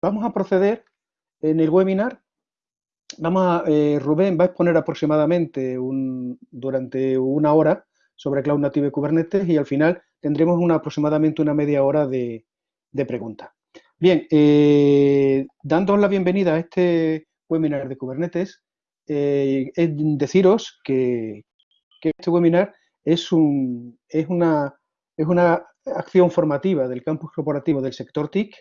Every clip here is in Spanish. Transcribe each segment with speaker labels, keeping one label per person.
Speaker 1: vamos a proceder en el webinar. Vamos a, eh, Rubén va a exponer aproximadamente un, durante una hora sobre Cloud Native Kubernetes y al final tendremos una, aproximadamente una media hora de, preguntas. Bien, eh, la bienvenida a este webinar de Kubernetes, eh, deciros que, que, este webinar es, un, es, una, es una acción formativa del campus corporativo del sector TIC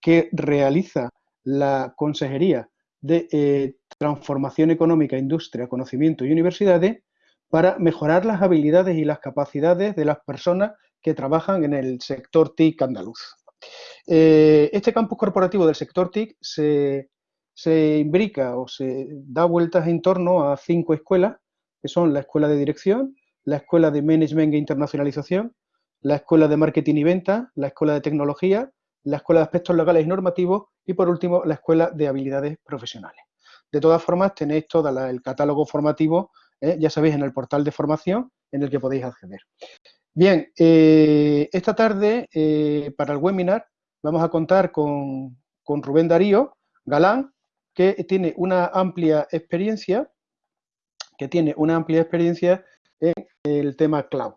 Speaker 1: que realiza la Consejería de eh, Transformación Económica, Industria, Conocimiento y Universidades para mejorar las habilidades y las capacidades de las personas que trabajan en el sector TIC andaluz. Eh, este campus corporativo del sector TIC se, se imbrica o se da vueltas en torno a cinco escuelas, que son la Escuela de Dirección, la Escuela de Management e Internacionalización, la Escuela de Marketing y Venta, la Escuela de Tecnología, la Escuela de Aspectos Legales y Normativos y, por último, la Escuela de Habilidades Profesionales. De todas formas, tenéis todo el catálogo formativo, ¿eh? ya sabéis, en el portal de formación en el que podéis acceder. Bien, eh, esta tarde, eh, para el webinar, vamos a contar con, con Rubén Darío Galán, que tiene una amplia experiencia, que tiene una amplia experiencia en el tema cloud.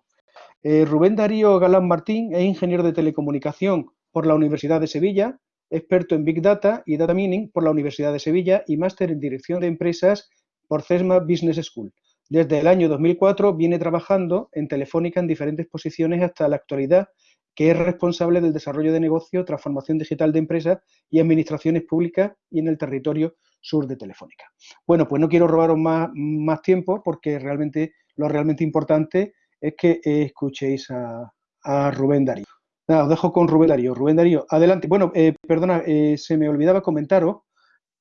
Speaker 1: Rubén Darío Galán Martín es ingeniero de telecomunicación por la Universidad de Sevilla, experto en Big Data y Data Mining por la Universidad de Sevilla y máster en Dirección de Empresas por CESMA Business School. Desde el año 2004 viene trabajando en Telefónica en diferentes posiciones hasta la actualidad, que es responsable del desarrollo de negocio, transformación digital de empresas y administraciones públicas y en el territorio sur de Telefónica. Bueno, pues no quiero robaros más, más tiempo porque realmente lo realmente importante es que escuchéis a, Rubén Darío. Os dejo con Rubén Darío. Rubén Darío, adelante. Bueno, eh, perdona, eh, se me olvidaba comentaros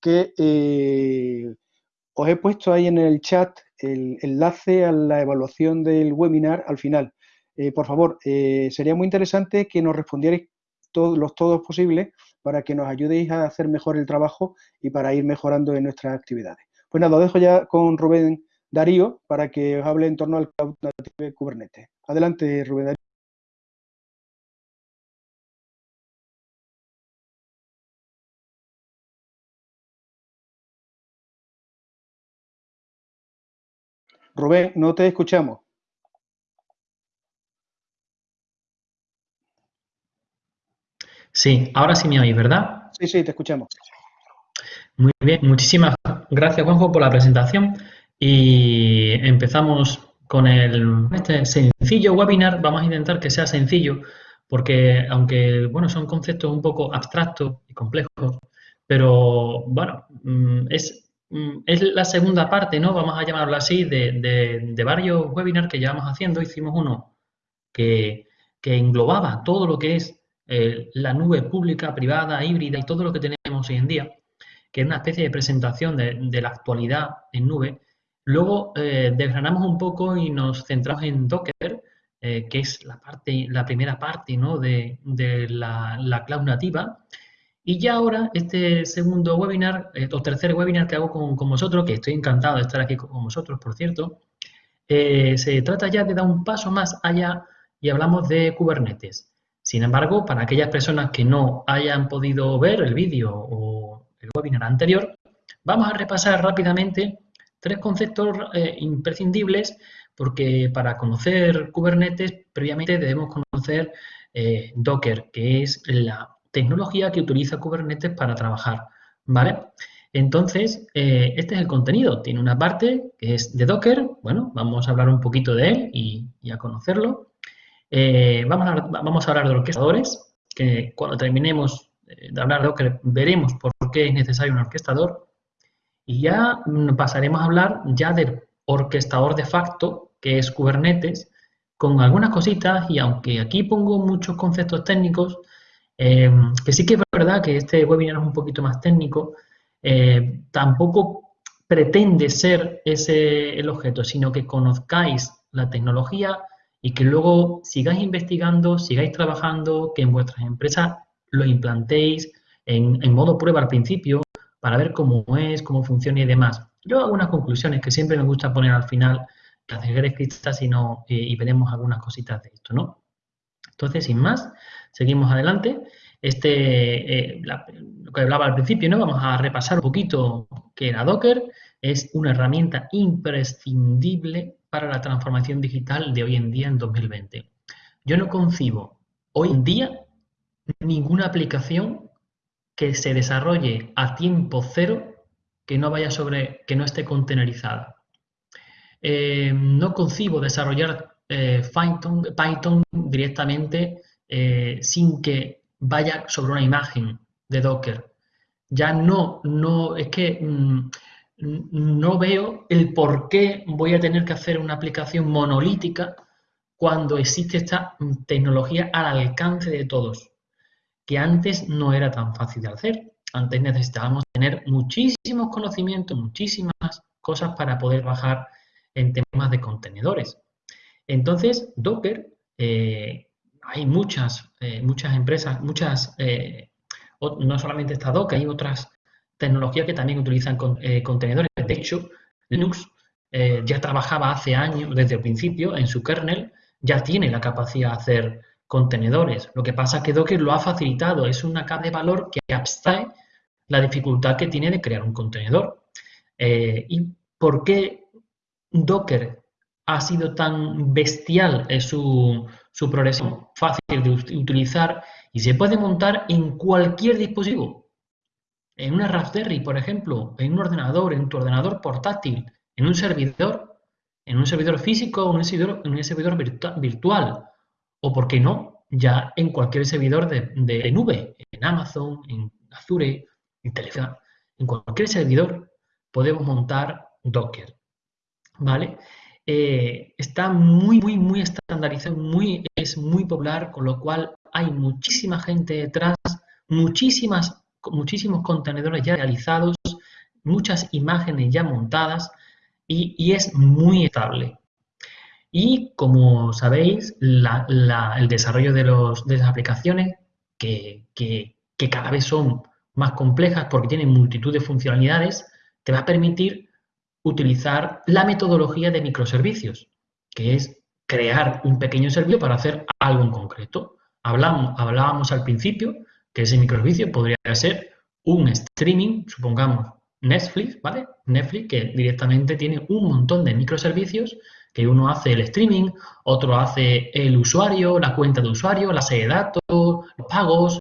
Speaker 1: que eh, os he puesto ahí en el chat el enlace a la evaluación del webinar al final. por favor, sería muy interesante que nos respondierais todos los todos posibles para que nos ayudéis a hacer mejor el trabajo y para ir mejorando en nuestras actividades. Pues nada, os dejo ya con Rubén Darío para que os hable en torno al Cloud Native Kubernetes. Adelante, Rubén Darío. Rubén, no te escuchamos.
Speaker 2: Sí, ahora sí me oís, ¿verdad?
Speaker 1: Sí, sí, te escuchamos.
Speaker 2: Muy bien, muchísimas gracias Juanjo por la presentación. Y empezamos con el, este sencillo webinar. Vamos a intentar que sea sencillo, porque aunque bueno, son conceptos un poco abstractos y complejos, pero bueno, mm, es, es la segunda parte, ¿no? Vamos a llamarlo así, de, varios webinars que llevamos haciendo. Hicimos uno que, englobaba todo lo que es eh, la nube pública, privada, híbrida y todo lo que tenemos hoy en día, que es una especie de presentación de, de la actualidad en nube Luego eh, desgranamos un poco y nos centramos en Docker, eh, que es la, parte, la primera parte ¿no? de, la, cloud nativa. Y ya ahora, este segundo webinar, eh, o tercer webinar que hago con, vosotros, que estoy encantado de estar aquí con vosotros, por cierto, se trata ya de dar un paso más allá y hablamos de Kubernetes. Sin embargo, para aquellas personas que no hayan podido ver el vídeo o el webinar anterior, vamos a repasar rápidamente Tres conceptos eh, imprescindibles porque para conocer Kubernetes previamente debemos conocer eh, Docker, que es la tecnología que utiliza Kubernetes para trabajar, ¿vale? Entonces, eh, este es el contenido. Tiene una parte que es de Docker. Bueno, vamos a hablar un poquito de él y, a conocerlo. vamos, a, vamos a hablar de orquestadores, que cuando terminemos de hablar de Docker veremos por qué es necesario un orquestador. Y ya mm, pasaremos a hablar ya del orquestador de facto, que es Kubernetes, con algunas cositas y aunque aquí pongo muchos conceptos técnicos, em, que sí que es verdad que este webinar es un poquito más técnico, eh, tampoco pretende ser ese el objeto, sino que conozcáis la tecnología y que luego sigáis investigando, sigáis trabajando, que en vuestras empresas lo implantéis en, en modo prueba al principio, para ver cómo es, cómo funciona y demás. Yo hago unas conclusiones que siempre me gusta poner al final, las dejaré escritas y, y veremos algunas cositas de esto, ¿no? Entonces, sin más, seguimos adelante. este, eh, lo que hablaba al principio, ¿no? Vamos a repasar un poquito que era Docker. Es una herramienta imprescindible para la transformación digital de hoy en día en 2020. Yo no concibo hoy en día ninguna aplicación que se desarrolle a tiempo cero que no vaya sobre, que no esté contenerizada. Eh, no concibo desarrollar eh, Python, directamente eh, sin que vaya sobre una imagen de Docker. Ya no, no, es que mm, no veo el por qué voy a tener que hacer una aplicación monolítica cuando existe esta tecnología al alcance de todos, que antes no era tan fácil de hacer. Antes necesitábamos tener muchísimos conocimientos, muchísimas cosas para poder bajar en temas de contenedores. Entonces, Docker, eh, hay muchas, eh, muchas empresas, muchas, eh, no solamente está Docker, hay otras tecnologías que también utilizan contenedores. De hecho, Linux ya trabajaba hace años, desde el principio, en su kernel, ya tiene la capacidad de hacer contenedores. Lo que pasa es que Docker lo ha facilitado, es una capa de valor que abstrae la dificultad que tiene de crear un contenedor. ¿Y por qué Docker ha sido tan bestial en su, su progresión, fácil de utilizar y se puede montar en cualquier dispositivo. En una Raspberry, por ejemplo, en un ordenador, en tu ordenador portátil, en un servidor, en un servidor físico o en un servidor, virtual. O, por qué no, ya en cualquier servidor de, nube, en Amazon, en Azure, en Telegram, en cualquier servidor podemos montar Docker. ¿Vale? Eh, está muy, muy, muy estandarizado, muy, es muy popular, con lo cual hay muchísima gente detrás, muchísimas, muchísimos contenedores ya realizados, muchas imágenes ya montadas y, es muy estable. Y como sabéis, el desarrollo de, los, de las aplicaciones, que, que, que cada vez son más complejas porque tienen multitud de funcionalidades, te va a permitir utilizar la metodología de microservicios, que es crear un pequeño servicio para hacer algo en concreto. Hablábamos al principio que ese microservicio podría ser un streaming, supongamos Netflix, ¿vale? Netflix que directamente tiene un montón de microservicios que uno hace el streaming, otro hace el usuario, la cuenta de usuario, la serie de datos, los pagos,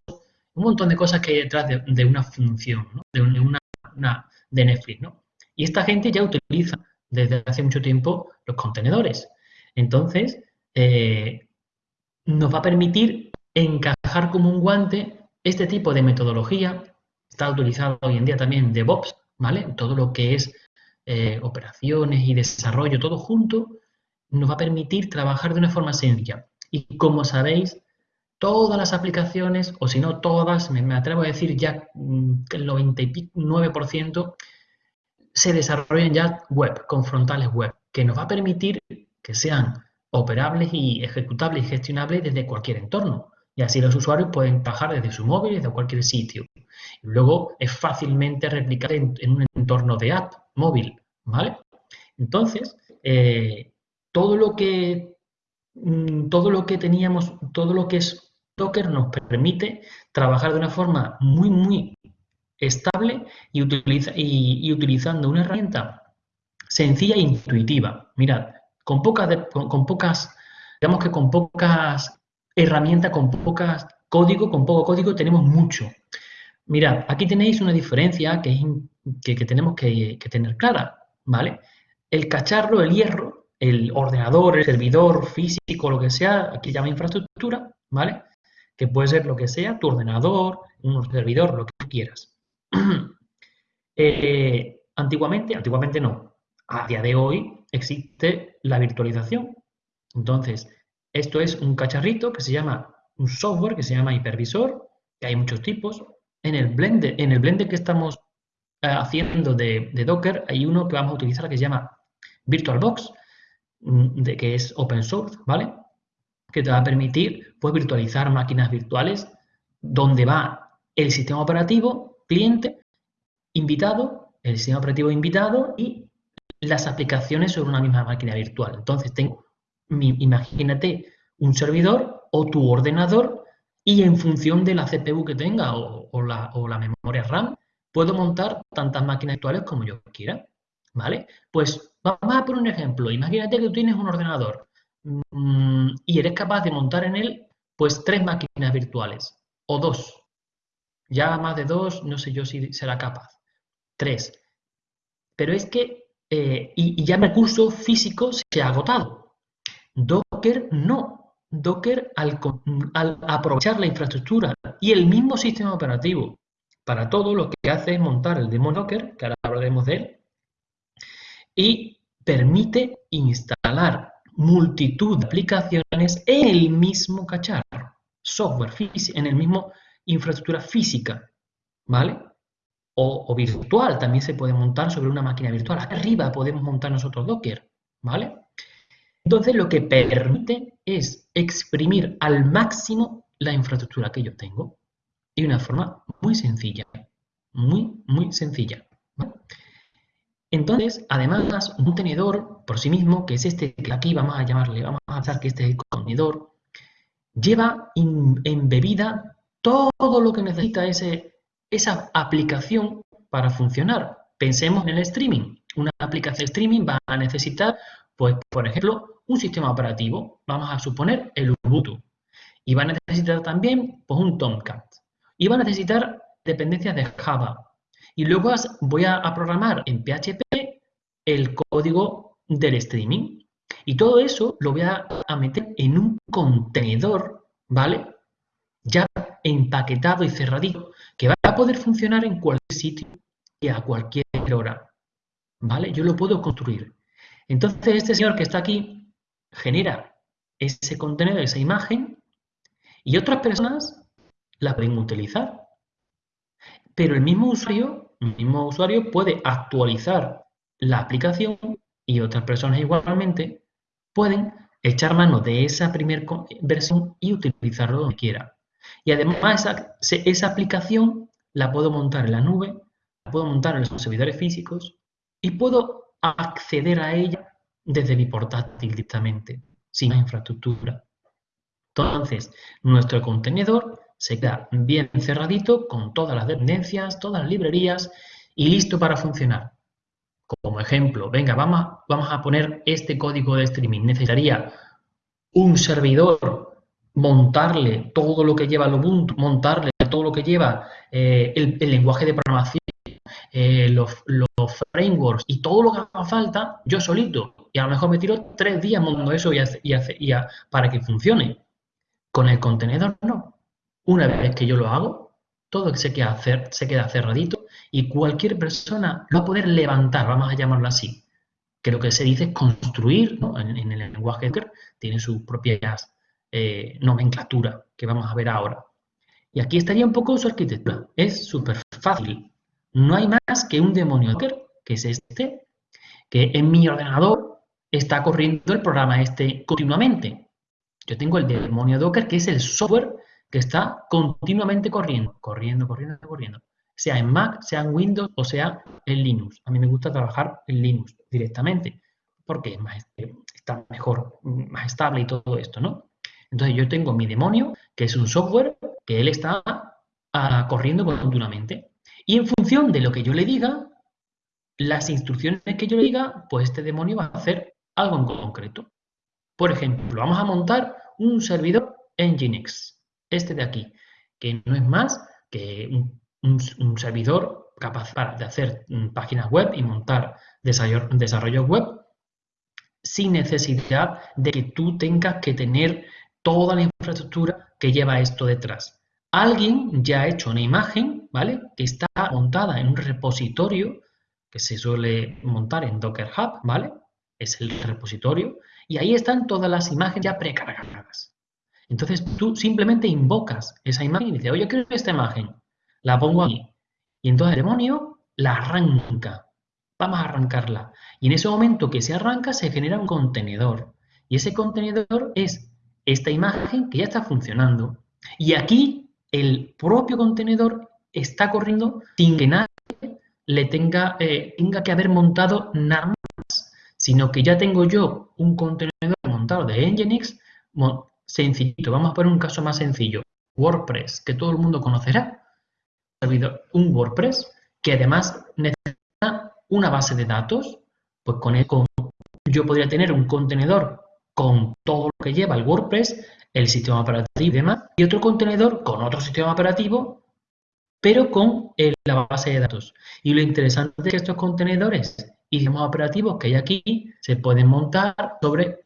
Speaker 2: un montón de cosas que hay detrás de, una función, de, una, una, de Netflix, ¿no? Y esta gente ya utiliza desde hace mucho tiempo los contenedores. Entonces, eh, nos va a permitir encajar como un guante este tipo de metodología. Está utilizado hoy en día también DevOps, ¿vale? Todo lo que es eh, operaciones y desarrollo, todo junto, nos va a permitir trabajar de una forma sencilla. Y como sabéis, todas las aplicaciones, o si no todas, me, me atrevo a decir ya mm, el 99%, se desarrollen ya web, con frontales web, que nos va a permitir que sean operables y ejecutables y gestionables desde cualquier entorno. Y así los usuarios pueden bajar desde su móvil, desde cualquier sitio. Luego es fácilmente replicable en, un entorno de app móvil, ¿vale? Entonces, eh, todo lo que mm, todo lo que teníamos, todo lo que es Docker nos permite trabajar de una forma muy, muy estable y, utiliza, y, utilizando una herramienta sencilla e intuitiva. Mirad, con pocas, con, pocas, digamos que con pocas herramientas, con pocas código, con poco código tenemos mucho. Mirad, aquí tenéis una diferencia que, que, tenemos que, tener clara, ¿vale? El cacharro, el hierro, el ordenador, el servidor físico, lo que sea, aquí llama infraestructura, ¿vale? Que puede ser lo que sea, tu ordenador, un servidor, lo que quieras. Eh, antiguamente, antiguamente no, a día de hoy existe la virtualización. Entonces, esto es un cacharrito que se llama, un software que se llama hipervisor, que hay muchos tipos. En el Blender, en el que estamos eh, haciendo de, Docker, hay uno que vamos a utilizar que se llama VirtualBox, mm, que es open source, ¿vale? Que te va a permitir pues, virtualizar máquinas virtuales donde va el sistema operativo cliente, invitado, el sistema operativo invitado y las aplicaciones sobre una misma máquina virtual. Entonces, tengo, imagínate un servidor o tu ordenador y en función de la CPU que tenga o, la, o la memoria RAM, puedo montar tantas máquinas virtuales como yo quiera. ¿Vale? Pues vamos a poner un ejemplo. Imagínate que tú tienes un ordenador mm, y eres capaz de montar en él pues tres máquinas virtuales o dos. Ya más de dos, no sé yo si será capaz. Tres. Pero es que, eh, y, ya el recurso físico se ha agotado. Docker no. Docker, al, aprovechar la infraestructura y el mismo sistema operativo para todo, lo que hace es montar el demo Docker, que ahora hablaremos de él, y permite instalar multitud de aplicaciones en el mismo cacharro, software físico, en el mismo infraestructura física, ¿vale? O, virtual, también se puede montar sobre una máquina virtual. Arriba podemos montar nosotros Docker, ¿vale? Entonces lo que permite es exprimir al máximo la infraestructura que yo tengo de una forma muy sencilla, muy, muy sencilla. Entonces, además, un contenedor por sí mismo, que es este que aquí vamos a llamarle, vamos a pensar que este es el contenedor, lleva embebida todo lo que necesita ese, esa aplicación para funcionar. Pensemos en el streaming. Una aplicación de streaming va a necesitar, pues, por ejemplo, un sistema operativo. Vamos a suponer el Ubuntu. Y va a necesitar también pues, un Tomcat. Y va a necesitar dependencias de Java, y luego voy a, programar en PHP el código del streaming. Y todo eso lo voy a, meter en un contenedor, ¿vale? Ya empaquetado y cerradito, que va a poder funcionar en cualquier sitio y a cualquier hora. ¿Vale? Yo lo puedo construir. Entonces, este señor que está aquí genera ese contenedor, esa imagen, y otras personas la pueden utilizar. Pero el mismo usuario, el mismo usuario puede actualizar la aplicación y otras personas igualmente pueden echar mano de esa primera versión y utilizarlo donde quiera. Y además esa, esa aplicación la puedo montar en la nube, la puedo montar en los servidores físicos y puedo acceder a ella desde mi portátil directamente, sin infraestructura. Entonces, nuestro contenedor se queda bien cerradito con todas las dependencias, todas las librerías y listo para funcionar. Como ejemplo, venga, vamos vamos a poner este código de streaming. Necesitaría un servidor, montarle todo lo que lleva el Ubuntu, montarle todo lo que lleva eh, el, lenguaje de programación, eh, los, frameworks y todo lo que haga falta, yo solito. Y a lo mejor me tiro tres días montando eso y, y, para que funcione. Con el contenedor no. Una vez que yo lo hago, todo se queda, se queda cerradito y cualquier persona lo va a poder levantar, vamos a llamarlo así. Que lo que se dice es construir, en, el lenguaje tiene sus propias eh, nomenclatura que vamos a ver ahora. Y aquí estaría un poco su arquitectura. Es súper fácil. No hay más que un demonio Docker, que es este, que en mi ordenador está corriendo el programa este continuamente. Yo tengo el demonio Docker, que es el software que está continuamente corriendo, corriendo, corriendo, corriendo. Sea en Mac, sea en Windows o sea en Linux. A mí me gusta trabajar en Linux directamente porque está mejor, más estable y todo esto, ¿no? Entonces yo tengo mi demonio, que es un software que él está ah, corriendo continuamente. Y en función de lo que yo le diga, las instrucciones que yo le diga, pues este demonio va a hacer algo en concreto. Por ejemplo, vamos a montar un servidor en Nginx este de aquí, que no es más que un, servidor capaz de hacer mm, páginas web y montar desarrollo, web sin necesidad de que tú tengas que tener toda la infraestructura que lleva esto detrás. Alguien ya ha hecho una imagen, ¿vale? Que está montada en un repositorio que se suele montar en Docker Hub, ¿vale? Es el repositorio. Y ahí están todas las imágenes ya precargadas. Entonces tú simplemente invocas esa imagen y dices, oye, quiero esta imagen, la pongo aquí. Y entonces el demonio la arranca. Vamos a arrancarla. Y en ese momento que se arranca se genera un contenedor. Y ese contenedor es esta imagen que ya está funcionando. Y aquí el propio contenedor está corriendo sin que nadie le tenga, eh, tenga que haber montado nada más, sino que ya tengo yo un contenedor montado de Nginx Sencillito, vamos a poner un caso más sencillo. WordPress, que todo el mundo conocerá. Un WordPress que además necesita una base de datos, pues con, con yo podría tener un contenedor con todo lo que lleva el WordPress, el sistema operativo y demás, y otro contenedor con otro sistema operativo, pero con la base de datos. Y lo interesante es que estos contenedores y sistemas operativos que hay aquí se pueden montar sobre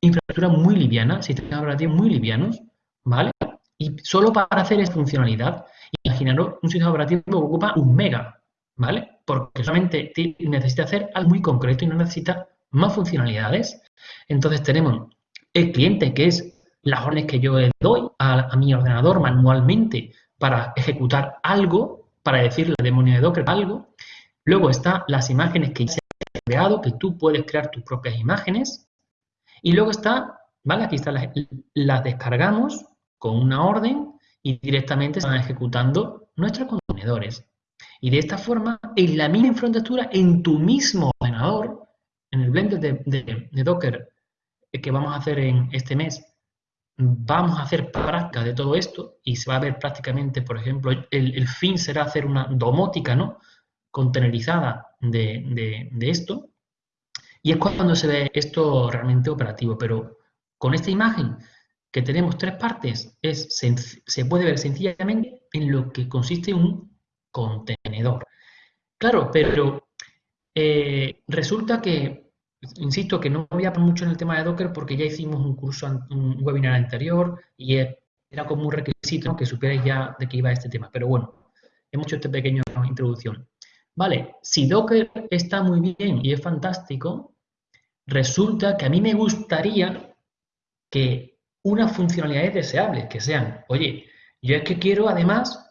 Speaker 2: infraestructuras muy livianas, sistemas operativos muy livianos, ¿vale? Y solo para hacer esta funcionalidad, imaginaros un sistema operativo que ocupa un mega, ¿vale? Porque solamente necesita hacer algo muy concreto y no necesita más funcionalidades. Entonces tenemos el cliente, que es las órdenes que yo le doy a, mi ordenador manualmente para ejecutar algo, para decirle demonio de Docker algo. Luego están las imágenes que ya se han creado, que tú puedes crear tus propias imágenes. Y luego está, ¿vale? Aquí está, las, descargamos con una orden y directamente se van ejecutando nuestros contenedores. Y de esta forma, en la misma infraestructura, en tu mismo ordenador, en el blend de, Docker que vamos a hacer en este mes, vamos a hacer práctica de todo esto y se va a ver prácticamente, por ejemplo, el, fin será hacer una domótica, ¿no? Contenerizada de, esto. Y es cuando se ve esto realmente operativo. Pero con esta imagen que tenemos tres partes, es, se, puede ver sencillamente en lo que consiste un contenedor. Claro, pero eh, resulta que, insisto, que no voy a mucho en el tema de Docker porque ya hicimos un curso, un webinar anterior y era como un requisito que supierais ya de qué iba este tema. Pero bueno, hemos hecho esta pequeña introducción. Vale, si Docker está muy bien y es fantástico, resulta que a mí me gustaría que unas funcionalidades deseables que sean, oye, yo es que quiero además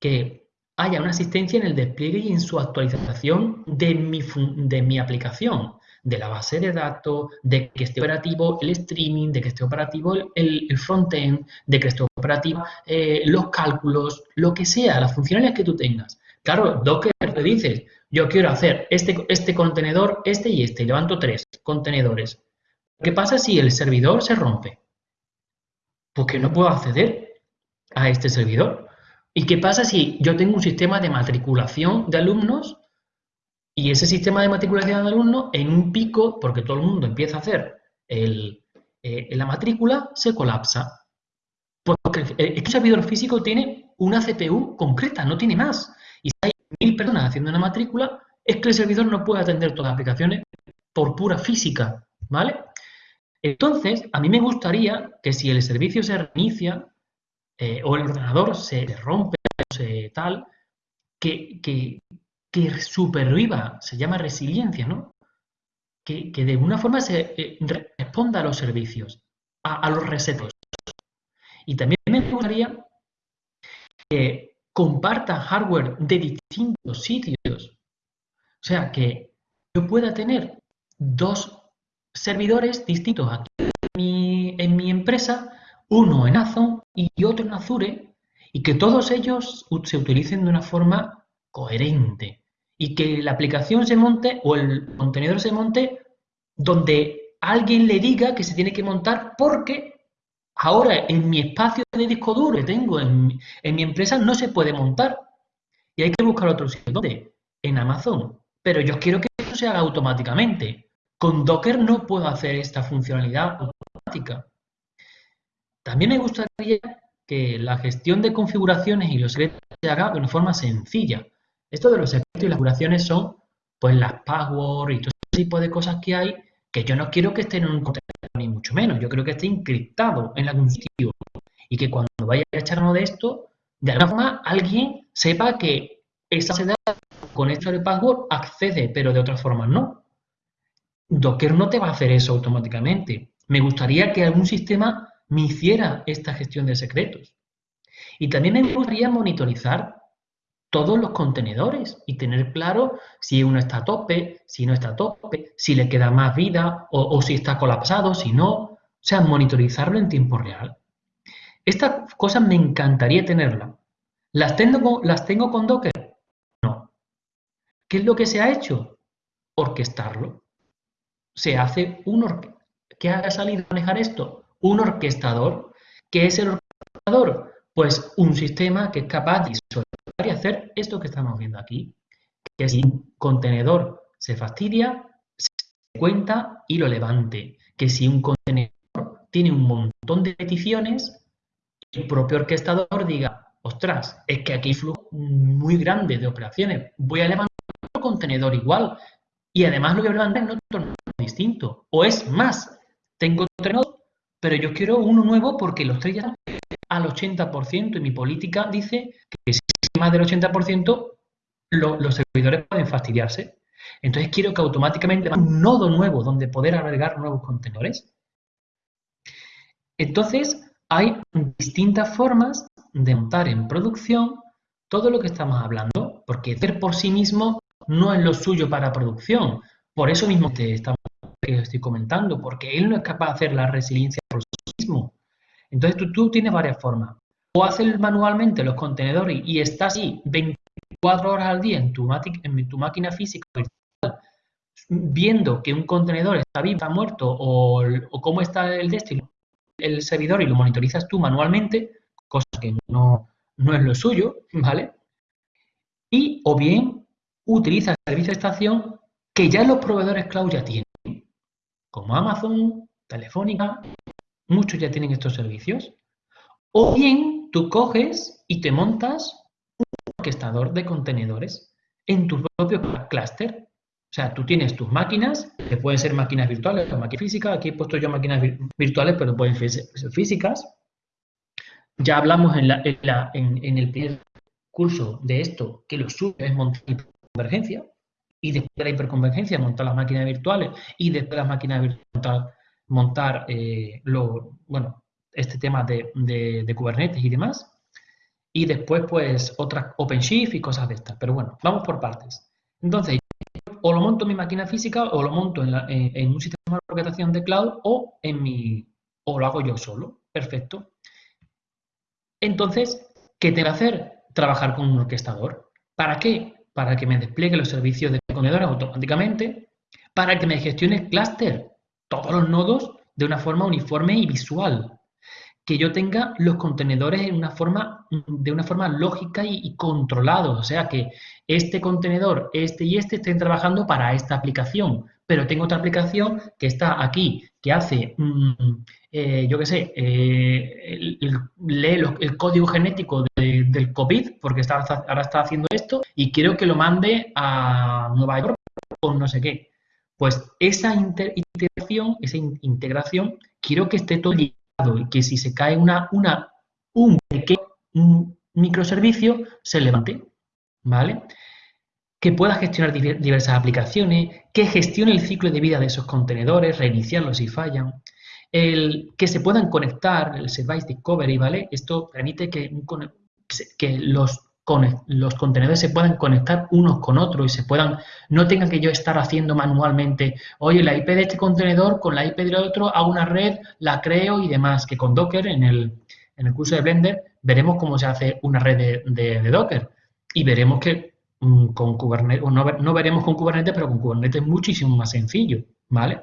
Speaker 2: que haya una asistencia en el despliegue y en su actualización de mi, de mi aplicación, de la base de datos, de que esté operativo el streaming, de que esté operativo el, el frontend, de que esté operativo eh, los cálculos, lo que sea, las funcionalidades que tú tengas. Claro, Docker te dices, yo quiero hacer este, este contenedor, este y este, levanto tres contenedores. ¿Qué pasa si el servidor se rompe? Porque no puedo acceder a este servidor. ¿Y qué pasa si yo tengo un sistema de matriculación de alumnos y ese sistema de matriculación de alumnos en un pico, porque todo el mundo empieza a hacer el, eh, la matrícula, se colapsa? Porque el, servidor físico tiene una CPU concreta, no tiene más. Y si hay mil personas haciendo una matrícula, es que el servidor no puede atender todas las aplicaciones por pura física, ¿vale? Entonces, a mí me gustaría que si el servicio se reinicia, eh, o el ordenador se rompe, se tal, que, que, superviva, se llama resiliencia, ¿no? Que, de alguna forma se eh, responda a los servicios, a, los resetos. Y también me gustaría que comparta hardware de distintos sitios. O sea, que yo pueda tener dos servidores distintos aquí en mi empresa uno en Amazon y otro en Azure, y que todos ellos se utilicen de una forma coherente y que la aplicación se monte o el contenedor se monte donde alguien le diga que se tiene que montar porque ahora en mi espacio de disco duro que tengo en, mi empresa no se puede montar y hay que buscar otro sitio. ¿Dónde? En Amazon. Pero yo quiero que eso se haga automáticamente. Con Docker no puedo hacer esta funcionalidad automática. También me gustaría que la gestión de configuraciones y los secretos se haga de una forma sencilla. Esto de los secretos y las configuraciones son pues las passwords y todo ese tipo de cosas que hay que yo no quiero que estén en un contenedor ni mucho menos. Yo creo que esté encriptado en algún sitio y que cuando vaya a echar uno de esto, de alguna forma alguien sepa que esa base con esto de password accede, pero de otra forma no. Docker no te va a hacer eso automáticamente. Me gustaría que algún sistema me hiciera esta gestión de secretos. Y también me gustaría monitorizar todos los contenedores y tener claro si uno está a tope, si no está a tope, si le queda más vida o, si está colapsado, si no. O sea, monitorizarlo en tiempo real. Estas cosas me encantaría tenerlas. ¿Las tengo, ¿Las tengo con Docker? No. ¿Qué es lo que se ha hecho? Orquestarlo. Se hace un... ¿Qué ha salido a manejar esto? un orquestador. ¿Qué es el orquestador? Pues un sistema que es capaz de hacer esto que estamos viendo aquí, que si un contenedor se fastidia, se cuenta y lo levante. Que si un contenedor tiene un montón de peticiones, el propio orquestador diga, ostras, es que aquí hay flujo muy grande de operaciones, voy a levantar otro contenedor igual y además lo voy a levantar en otro distinto. O es más, tengo nodos, pero yo quiero uno nuevo porque los tres ya al 80% y mi política dice que si más del 80%, los servidores pueden fastidiarse. Entonces quiero que automáticamente un nodo nuevo donde poder agregar nuevos contenedores. Entonces, hay distintas formas de montar en producción todo lo que estamos hablando, porque hacer por sí mismo no es lo suyo para producción. Por eso mismo te estoy comentando, porque él no es capaz de hacer la resiliencia por sí mismo. Entonces tú, tienes varias formas. O hacer manualmente los contenedores y estás ahí 24 horas al día en tu, máquina física virtual, viendo que un contenedor está vivo, está muerto, o, cómo está el destino el servidor y lo monitorizas tú manualmente, cosa que no, no es lo suyo, ¿vale? Y o bien utiliza el servicio de estación que ya los proveedores cloud ya tienen, como Amazon, Telefónica, muchos ya tienen estos servicios. O bien tú coges y te montas un orquestador de contenedores en tu propio clúster o sea, tú tienes tus máquinas, que pueden ser máquinas virtuales o máquinas físicas. Aquí he puesto yo máquinas virtuales, pero pueden ser físicas. Ya hablamos en, el primer curso de esto, que lo suyo es montar hiperconvergencia. Y después de la hiperconvergencia, montar las máquinas virtuales. Y después de las máquinas virtuales, montar, eh, lo, bueno, este tema de, de Kubernetes y demás. Y después, pues, otras OpenShift y cosas de estas. Pero bueno, vamos por partes. Entonces, o lo monto en mi máquina física o lo monto en, un sistema de orquestación de cloud o, en mi, o lo hago yo solo. Perfecto. Entonces, ¿qué tengo que hacer? Trabajar con un orquestador. ¿Para qué? Para que me despliegue los servicios de contenedores automáticamente, para que me gestione el clúster, todos los nodos de una forma uniforme y visual que yo tenga los contenedores en una forma, de una forma lógica y, controlada. O sea, que este contenedor, este y este estén trabajando para esta aplicación, pero tengo otra aplicación que está aquí, que hace, mm, eh, yo qué sé, eh, lee el código genético del COVID, porque está, ahora está haciendo esto, y quiero que lo mande a Nueva York o no sé qué. Pues esa integración, esa integración, quiero que esté todo y que si se cae una, una, un pequeño microservicio, se levante, ¿vale? Que pueda gestionar diversas aplicaciones, que gestione el ciclo de vida de esos contenedores, reiniciarlos si fallan, el, que se puedan conectar, el Service Discovery, ¿vale? Esto permite que, que los los contenedores se puedan conectar unos con otros y se puedan, no tenga que yo estar haciendo manualmente, oye, la IP de este contenedor con la IP del otro hago una red, la creo y demás, que con Docker en el, en el curso de Blender veremos cómo se hace una red de, Docker y veremos que mm, con Kubernetes, no, no veremos con Kubernetes, pero con Kubernetes es muchísimo más sencillo, ¿vale?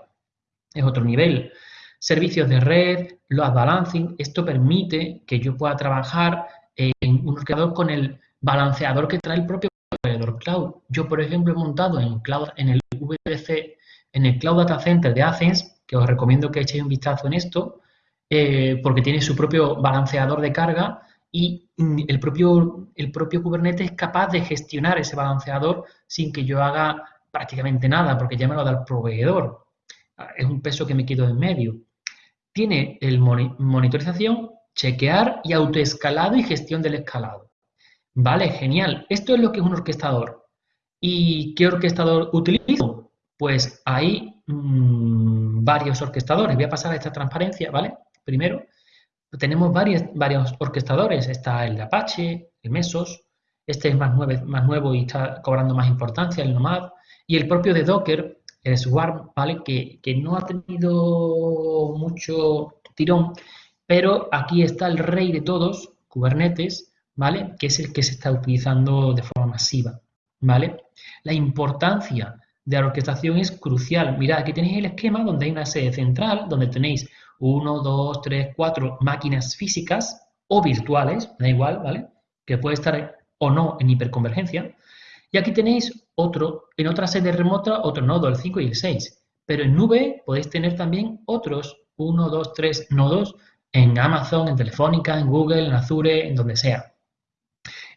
Speaker 2: Es otro nivel. Servicios de red, load balancing, esto permite que yo pueda trabajar en un ordenador con el balanceador que trae el propio proveedor cloud. Yo, por ejemplo, he montado en, cloud, en el VPC, en el Cloud Data Center de Athens, que os recomiendo que echéis un vistazo en esto, eh, porque tiene su propio balanceador de carga y el propio, el propio Kubernetes es capaz de gestionar ese balanceador sin que yo haga prácticamente nada, porque ya me lo da el proveedor. Es un peso que me quito en medio. Tiene el monitorización, chequear y autoescalado y gestión del escalado. Vale, genial. Esto es lo que es un orquestador. ¿Y qué orquestador utilizo? Pues hay mm, varios orquestadores. Voy a pasar a esta transparencia, ¿vale? Primero, tenemos varios, varios orquestadores. Está el Apache, el Mesos, este es más, más nuevo y está cobrando más importancia, el Nomad, y el propio de Docker, el Swarm, ¿vale? Que, que no ha tenido mucho tirón, pero aquí está el rey de todos, Kubernetes, ¿vale? Que es el que se está utilizando de forma masiva, ¿vale? La importancia de la orquestación es crucial. Mirad, aquí tenéis el esquema donde hay una sede central, donde tenéis 1, 2, 3, 4 máquinas físicas o virtuales, da igual, ¿vale? Que puede estar o no en hiperconvergencia. Y aquí tenéis otro, en otra sede remota, otro nodo, el 5 y el 6. Pero en nube podéis tener también otros 1, 2, 3 nodos en Amazon, en Telefónica, en Google, en Azure, en donde sea.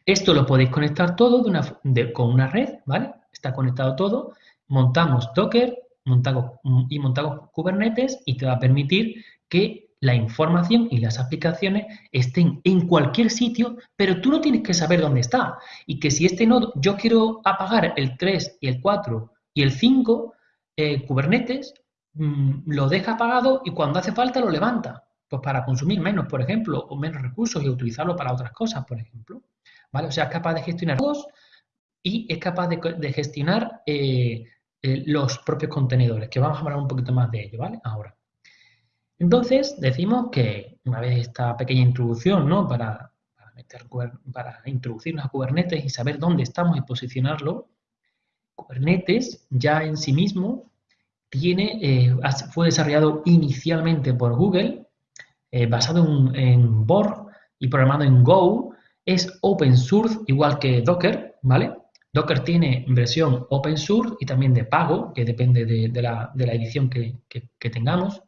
Speaker 2: Esto lo podéis conectar todo con una red, ¿vale? Está conectado todo. Montamos Docker montamos, y montamos Kubernetes y te va a permitir que la información y las aplicaciones estén en cualquier sitio, pero tú no tienes que saber dónde está. Y que si este nodo, yo quiero apagar el 3 y el 4 y el 5, eh, Kubernetes mm, lo deja apagado y cuando hace falta lo levanta. Pues para consumir menos, por ejemplo, o menos recursos y utilizarlo para otras cosas, por ejemplo. ¿Vale? O sea, es capaz de gestionar todos y es capaz de, gestionar eh, eh, los propios contenedores, que vamos a hablar un poquito más de ello, ¿vale? Ahora. Entonces, decimos que una vez esta pequeña introducción, ¿no? Para, para, introducirnos a Kubernetes y saber dónde estamos y posicionarlo, Kubernetes ya en sí mismo tiene, eh, fue desarrollado inicialmente por Google, eh, basado en, en, Borg y programado en Go, es open source igual que Docker, ¿vale? Docker tiene versión open source y también de pago, que depende de, la, edición que, tengamos.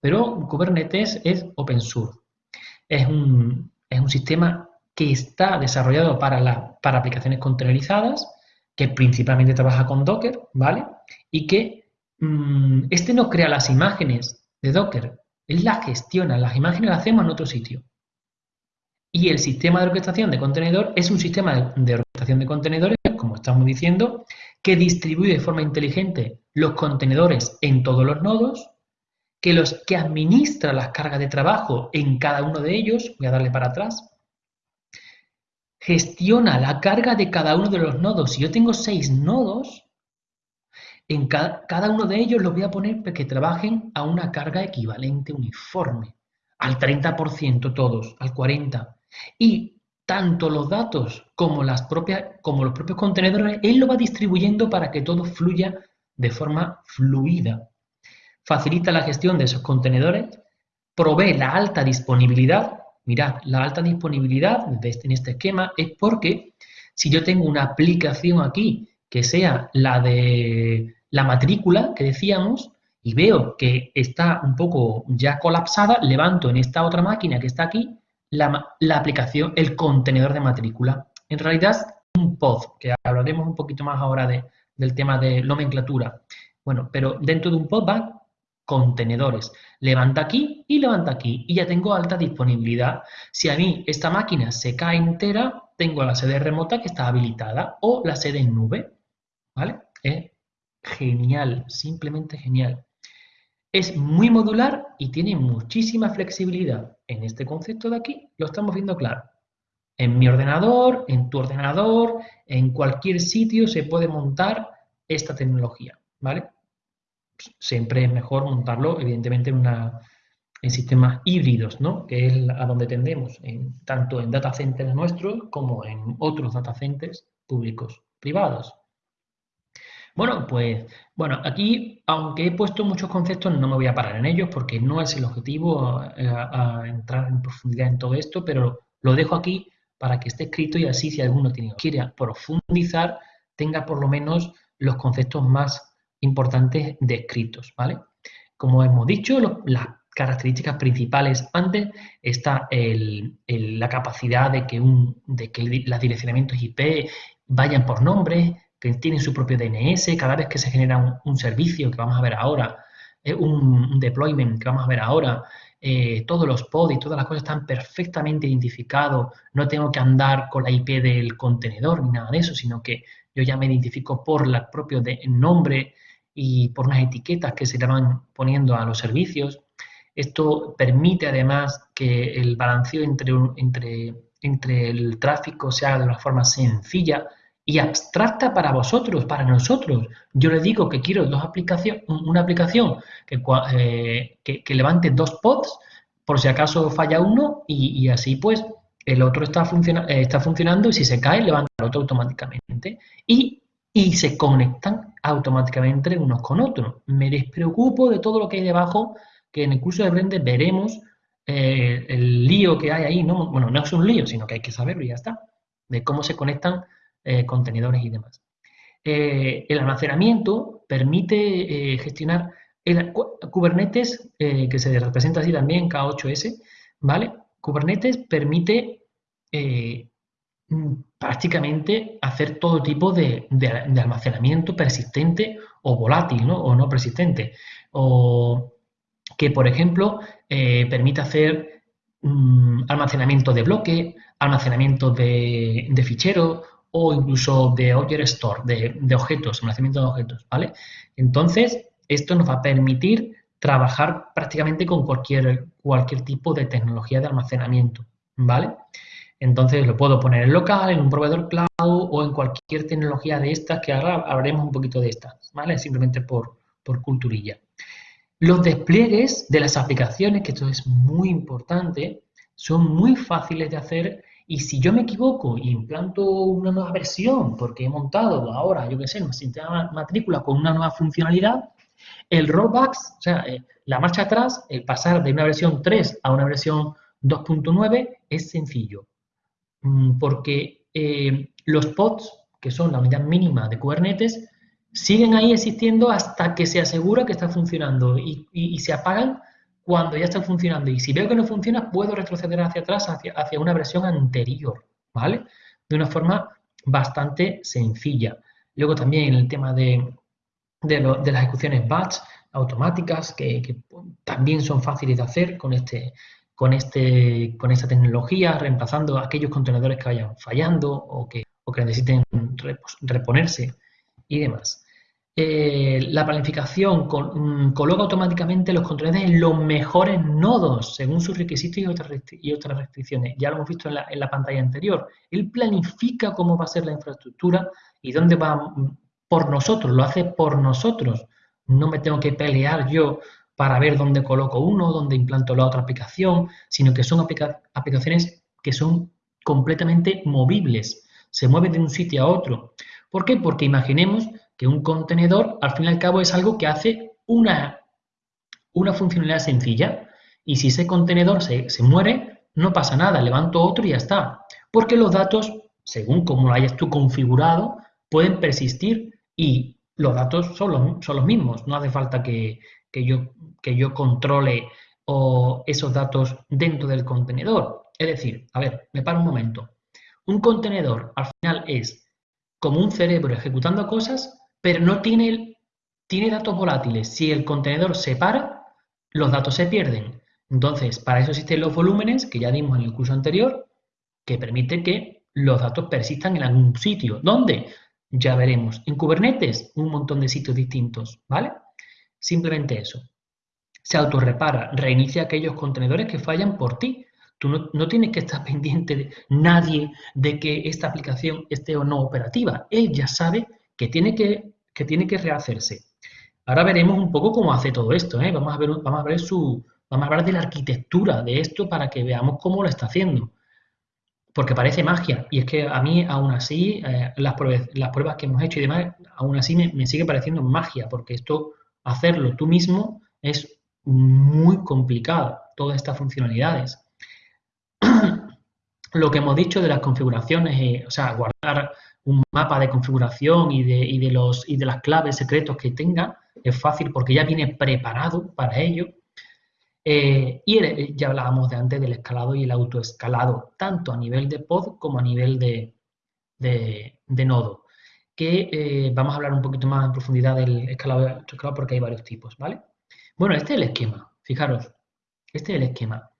Speaker 2: Pero Kubernetes es open source. Es un, sistema que está desarrollado para, para aplicaciones containerizadas, que principalmente trabaja con Docker, ¿vale? Y que mm, este no crea las imágenes de Docker, él las gestiona, las imágenes las hacemos en otro sitio. Y el sistema de orquestación de contenedor es un sistema de, orquestación de contenedores, como estamos diciendo, que distribuye de forma inteligente los contenedores en todos los nodos que, los, que administra las cargas de trabajo en cada uno de ellos, voy a darle para atrás, gestiona la carga de cada uno de los nodos. Si yo tengo seis nodos, en cada, uno de ellos los voy a poner que trabajen a una carga equivalente uniforme, al 30% todos, al 40%. Y tanto los datos como, las propias, como los propios contenedores, él lo va distribuyendo para que todo fluya de forma fluida facilita la gestión de esos contenedores, provee la alta disponibilidad. Mirad, la alta disponibilidad este, en este esquema es porque si yo tengo una aplicación aquí que sea la de la matrícula que decíamos y veo que está un poco ya colapsada, levanto en esta otra máquina que está aquí la, aplicación, el contenedor de matrícula. En realidad un pod, que hablaremos un poquito más ahora de, del tema de nomenclatura. Bueno, pero dentro de un pod va contenedores. Levanta aquí y levanta aquí y ya tengo alta disponibilidad. Si a mí esta máquina se cae entera, tengo la sede remota que está habilitada o la sede en nube. ¿Vale? Es genial, simplemente genial. Es muy modular y tiene muchísima flexibilidad. En este concepto de aquí lo estamos viendo claro. En mi ordenador, en tu ordenador, en cualquier sitio se puede montar esta tecnología. ¿Vale? siempre es mejor montarlo, evidentemente, en, una, en sistemas híbridos, ¿no? que es a donde tendemos, en, tanto en data centers nuestros como en otros data centers públicos, privados. Bueno, pues, bueno, aquí, aunque he puesto muchos conceptos, no me voy a parar en ellos porque no es el objetivo eh, a, entrar en profundidad en todo esto, pero lo dejo aquí para que esté escrito y así si alguno tiene, quiere profundizar, tenga por lo menos los conceptos más importantes descritos, ¿vale? Como hemos dicho, las características principales antes está la capacidad de que, un, de que los direccionamientos IP vayan por nombre, que tienen su propio DNS, cada vez que se genera un, servicio que vamos a ver ahora, eh, un, deployment que vamos a ver ahora, eh, todos los pods y todas las cosas están perfectamente identificados, no tengo que andar con la IP del contenedor ni nada de eso, sino que yo ya me identifico por el propio nombre, y por unas etiquetas que se le van poniendo a los servicios. Esto permite además que el balanceo entre, entre, entre el tráfico sea de una forma sencilla y abstracta para vosotros, para nosotros. Yo le digo que quiero dos aplicaciones, una aplicación eh, que, levante dos pods por si acaso falla uno y, así pues el otro está, eh, está funcionando y si se cae levanta el otro automáticamente. Y se conectan automáticamente unos con otros. Me despreocupo de todo lo que hay debajo, que en el curso de Blender veremos eh, el lío que hay ahí, no, bueno, no es un lío, sino que hay que saberlo y ya está, de cómo se conectan eh, contenedores y demás. Eh, el almacenamiento permite gestionar el, Kubernetes, que se representa así también, K8S, ¿vale? Kubernetes permite mm, prácticamente hacer todo tipo de, almacenamiento persistente o volátil, ¿no? O no persistente. O que, por ejemplo, eh, permite hacer mm, almacenamiento de bloque, almacenamiento de, ficheros o incluso de object store, de, objetos, almacenamiento de objetos, ¿vale? Entonces, esto nos va a permitir trabajar prácticamente con cualquier, cualquier tipo de tecnología de almacenamiento, ¿vale? Entonces lo puedo poner en local, en un proveedor cloud o en cualquier tecnología de estas, que ahora hablaremos un poquito de estas, ¿vale? Simplemente por, por culturilla. Los despliegues de las aplicaciones, que esto es muy importante, son muy fáciles de hacer y si yo me equivoco y implanto una nueva versión porque he montado ahora, yo qué sé, un sistema matrícula con una nueva funcionalidad, el rollback, o sea, eh, la marcha atrás, el pasar de una versión 3 a una versión 2.9 es sencillo. Mm, porque eh, los pods, que son la unidad mínima de Kubernetes, siguen ahí existiendo hasta que se asegura que está funcionando y, se apagan cuando ya está funcionando. Y si veo que no funciona, puedo retroceder hacia atrás, hacia, hacia una versión anterior, ¿vale? De una forma bastante sencilla. Luego también el tema de, de, las ejecuciones batch automáticas, que, también son fáciles de hacer con, este, con, este, con esta tecnología, reemplazando aquellos contenedores que vayan fallando o que, o que necesiten reponerse y demás. Eh, la planificación mm, coloca automáticamente los contenedores en los mejores nodos según sus requisitos y otras, y otras restricciones. Ya lo hemos visto en la, en la, pantalla anterior. Él planifica cómo va a ser la infraestructura y dónde va mm, por nosotros, lo hace por nosotros. No me tengo que pelear yo para ver dónde coloco uno, dónde implanto la otra aplicación, sino que son aplicaciones que son completamente movibles. Se mueven de un sitio a otro. ¿Por qué? Porque imaginemos que un contenedor, al fin y al cabo, es algo que hace una, una funcionalidad sencilla. Y si ese contenedor se, muere, no pasa nada, levanto otro y ya está. Porque los datos, según como lo hayas tú configurado, pueden persistir y los datos son los, son los mismos. No hace falta que, yo, que yo controle esos datos dentro del contenedor. Es decir, a ver, me paro un momento. Un contenedor al final es como un cerebro ejecutando cosas, pero no tiene, tiene datos volátiles. Si el contenedor se para, los datos se pierden. Entonces, para eso existen los volúmenes, que ya dimos en el curso anterior, que permite que los datos persistan en algún sitio. ¿Dónde? Ya veremos. En Kubernetes, un montón de sitios distintos, ¿vale? Simplemente eso. Se autorrepara, reinicia aquellos contenedores que fallan por ti. Tú no, tienes que estar pendiente de nadie de que esta aplicación esté o no operativa. Él ya sabe que tiene que, que, tiene que rehacerse. Ahora veremos un poco cómo hace todo esto. ¿eh? Vamos, a ver, vamos, a ver su, vamos a hablar de la arquitectura de esto para que veamos cómo lo está haciendo. Porque parece magia. Y es que a mí, aún así, eh, las, pruebas, las, pruebas, que hemos hecho y demás, aún así me, sigue pareciendo magia. Porque esto, hacerlo tú mismo, es muy complicado. Todas estas funcionalidades lo que hemos dicho de las configuraciones, eh, o sea, guardar un mapa de configuración y de, de, los, y de las claves secretos que tenga, es fácil porque ya viene preparado para ello. Eh, y ya hablábamos de antes del escalado y el autoescalado, tanto a nivel de pod como a nivel de, de, nodo. Que eh, vamos a hablar un poquito más en profundidad del escalado y porque hay varios tipos, ¿vale? Bueno, este es el esquema, fijaros, este es el esquema.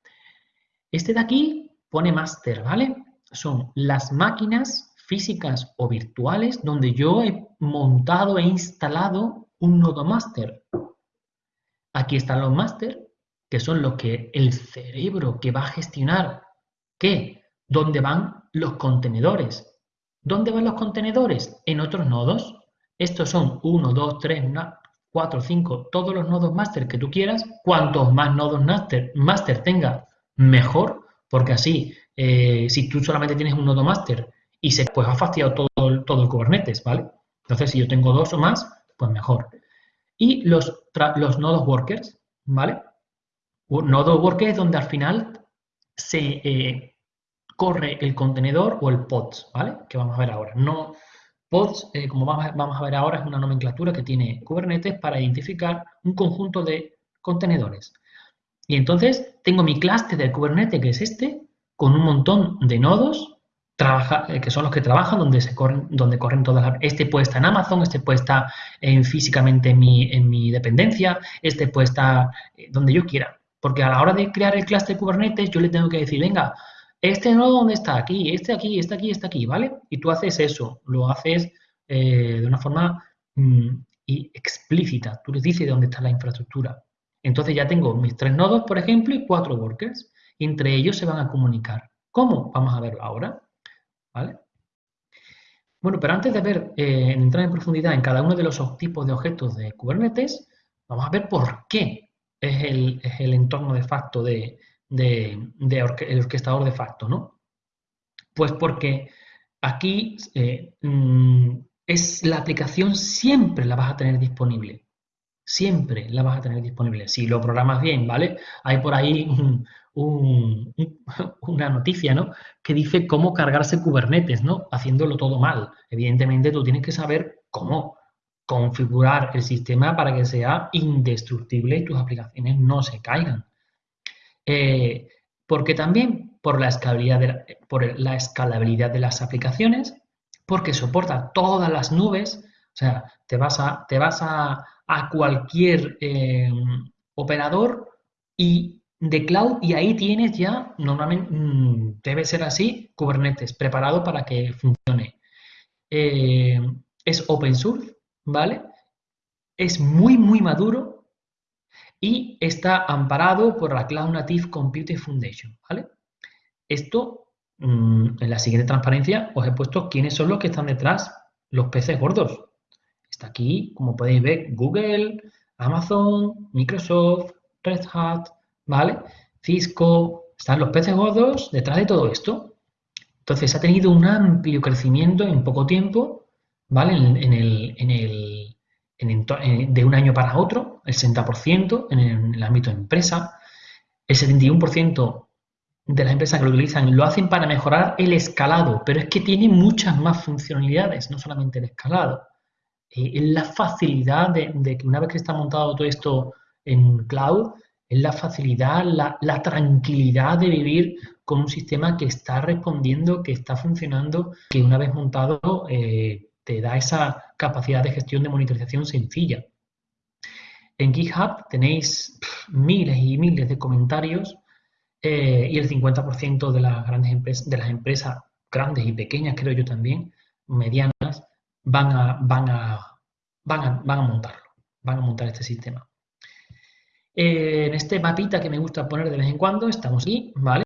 Speaker 2: Este de aquí pone máster, ¿vale? Son las máquinas físicas o virtuales donde yo he montado, e instalado un nodo máster. Aquí están los máster, que son los que el cerebro que va a gestionar, ¿qué? ¿Dónde van los contenedores? ¿Dónde van los contenedores? En otros nodos. Estos son 1, 2, 3, 4, 5, todos los nodos máster que tú quieras. Cuantos más nodos máster, máster tenga, mejor, porque así, eh, si tú solamente tienes un nodo master y se, pues ha fastidiado todo todo el Kubernetes, ¿vale? Entonces, si yo tengo dos o más, pues mejor. Y los, los nodos workers, ¿vale? nodo worker es donde al final se eh, corre el contenedor o el pods, ¿vale? Que vamos a ver ahora. No, pods, eh, como vamos a, vamos a ver ahora, es una nomenclatura que tiene Kubernetes para identificar un conjunto de contenedores. Y entonces tengo mi cluster de Kubernetes, que es este, con un montón de nodos trabaja, eh, que son los que trabajan donde, se corren, donde corren todas las... Este puede estar en Amazon, este puede estar en, físicamente en mi, en mi dependencia, este puede estar eh, donde yo quiera. Porque a la hora de crear el cluster Kubernetes, yo le tengo que decir, venga, este nodo dónde está, aquí, este aquí, este aquí, este aquí, ¿vale? Y tú haces eso, lo haces eh, de una forma mm, explícita, tú le dices dónde está la infraestructura. Entonces ya tengo mis tres nodos, por ejemplo, y cuatro workers. entre ellos se van a comunicar. ¿Cómo? Vamos a verlo ahora. ¿Vale? Bueno, pero antes de ver, eh, entrar en profundidad en cada uno de los tipos de objetos de Kubernetes, vamos a ver por qué es el, entorno de facto de, el orquestador de facto, ¿no? Pues porque aquí eh, mm, es la aplicación siempre la vas a tener disponible. Siempre la vas a tener disponible. Si lo programas bien, ¿vale? Hay por ahí una noticia, ¿no? Que dice cómo cargarse Kubernetes, ¿no? Haciéndolo todo mal. Evidentemente tú tienes que saber cómo configurar el sistema para que sea indestructible y tus aplicaciones no se caigan. Eh, porque también por la, escalabilidad de las aplicaciones, porque soporta todas las nubes, o sea, te vas a, te vas a, cualquier eh, operador y de cloud y ahí tienes ya, normalmente mm, debe ser así, Kubernetes preparado para que funcione. Eh, es open source, ¿vale? Es muy, muy maduro y está amparado por la Cloud Native Computing Foundation, ¿vale? Esto, mm, en la siguiente transparencia, os he puesto quiénes son los que están detrás, los peces gordos. Está aquí, como podéis ver, Google, Amazon, Microsoft, Red Hat, ¿vale? Cisco, están los peces gordos detrás de todo esto. Entonces ha tenido un amplio crecimiento en poco tiempo, ¿vale? En, el, en el, de un año para otro, el 60% en el, en el ámbito de empresa, el 71% de las empresas que lo utilizan lo hacen para mejorar el escalado, pero es que tiene muchas más funcionalidades, no solamente el escalado. Eh, la facilidad de, de, que una vez que está montado todo esto en cloud, es la facilidad, la, tranquilidad de vivir con un sistema que está respondiendo, que está funcionando, que una vez montado eh, te da esa capacidad de gestión de monitorización sencilla. En GitHub tenéis miles y miles de comentarios eh, y el 50% de las grandes empresas, de las empresas grandes y pequeñas, creo yo también, medianas, van a, van a, van a, van a montarlo, van a montar este sistema. Eh, en este mapita que me gusta poner de vez en cuando, estamos aquí, ¿vale?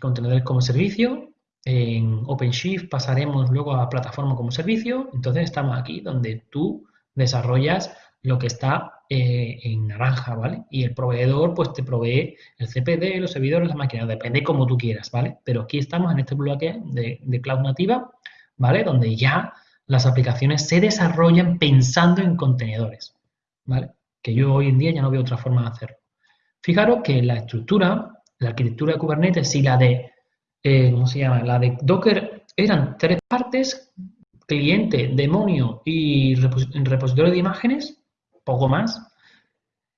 Speaker 2: Contenedores como servicio. En OpenShift pasaremos luego a plataforma como servicio. Entonces estamos aquí donde tú desarrollas lo que está eh, en naranja, ¿vale? Y el proveedor, pues te provee el CPD, los servidores, las máquinas, depende como tú quieras, ¿vale? Pero aquí estamos en este bloque de, de cloud nativa, ¿vale? Donde ya las aplicaciones se desarrollan pensando en contenedores, ¿vale? Que yo hoy en día ya no veo otra forma de hacerlo. Fijaros que la estructura, la arquitectura de Kubernetes y la de, eh, ¿cómo se llama? La de Docker eran tres partes, cliente, demonio y repositorio de imágenes, poco más.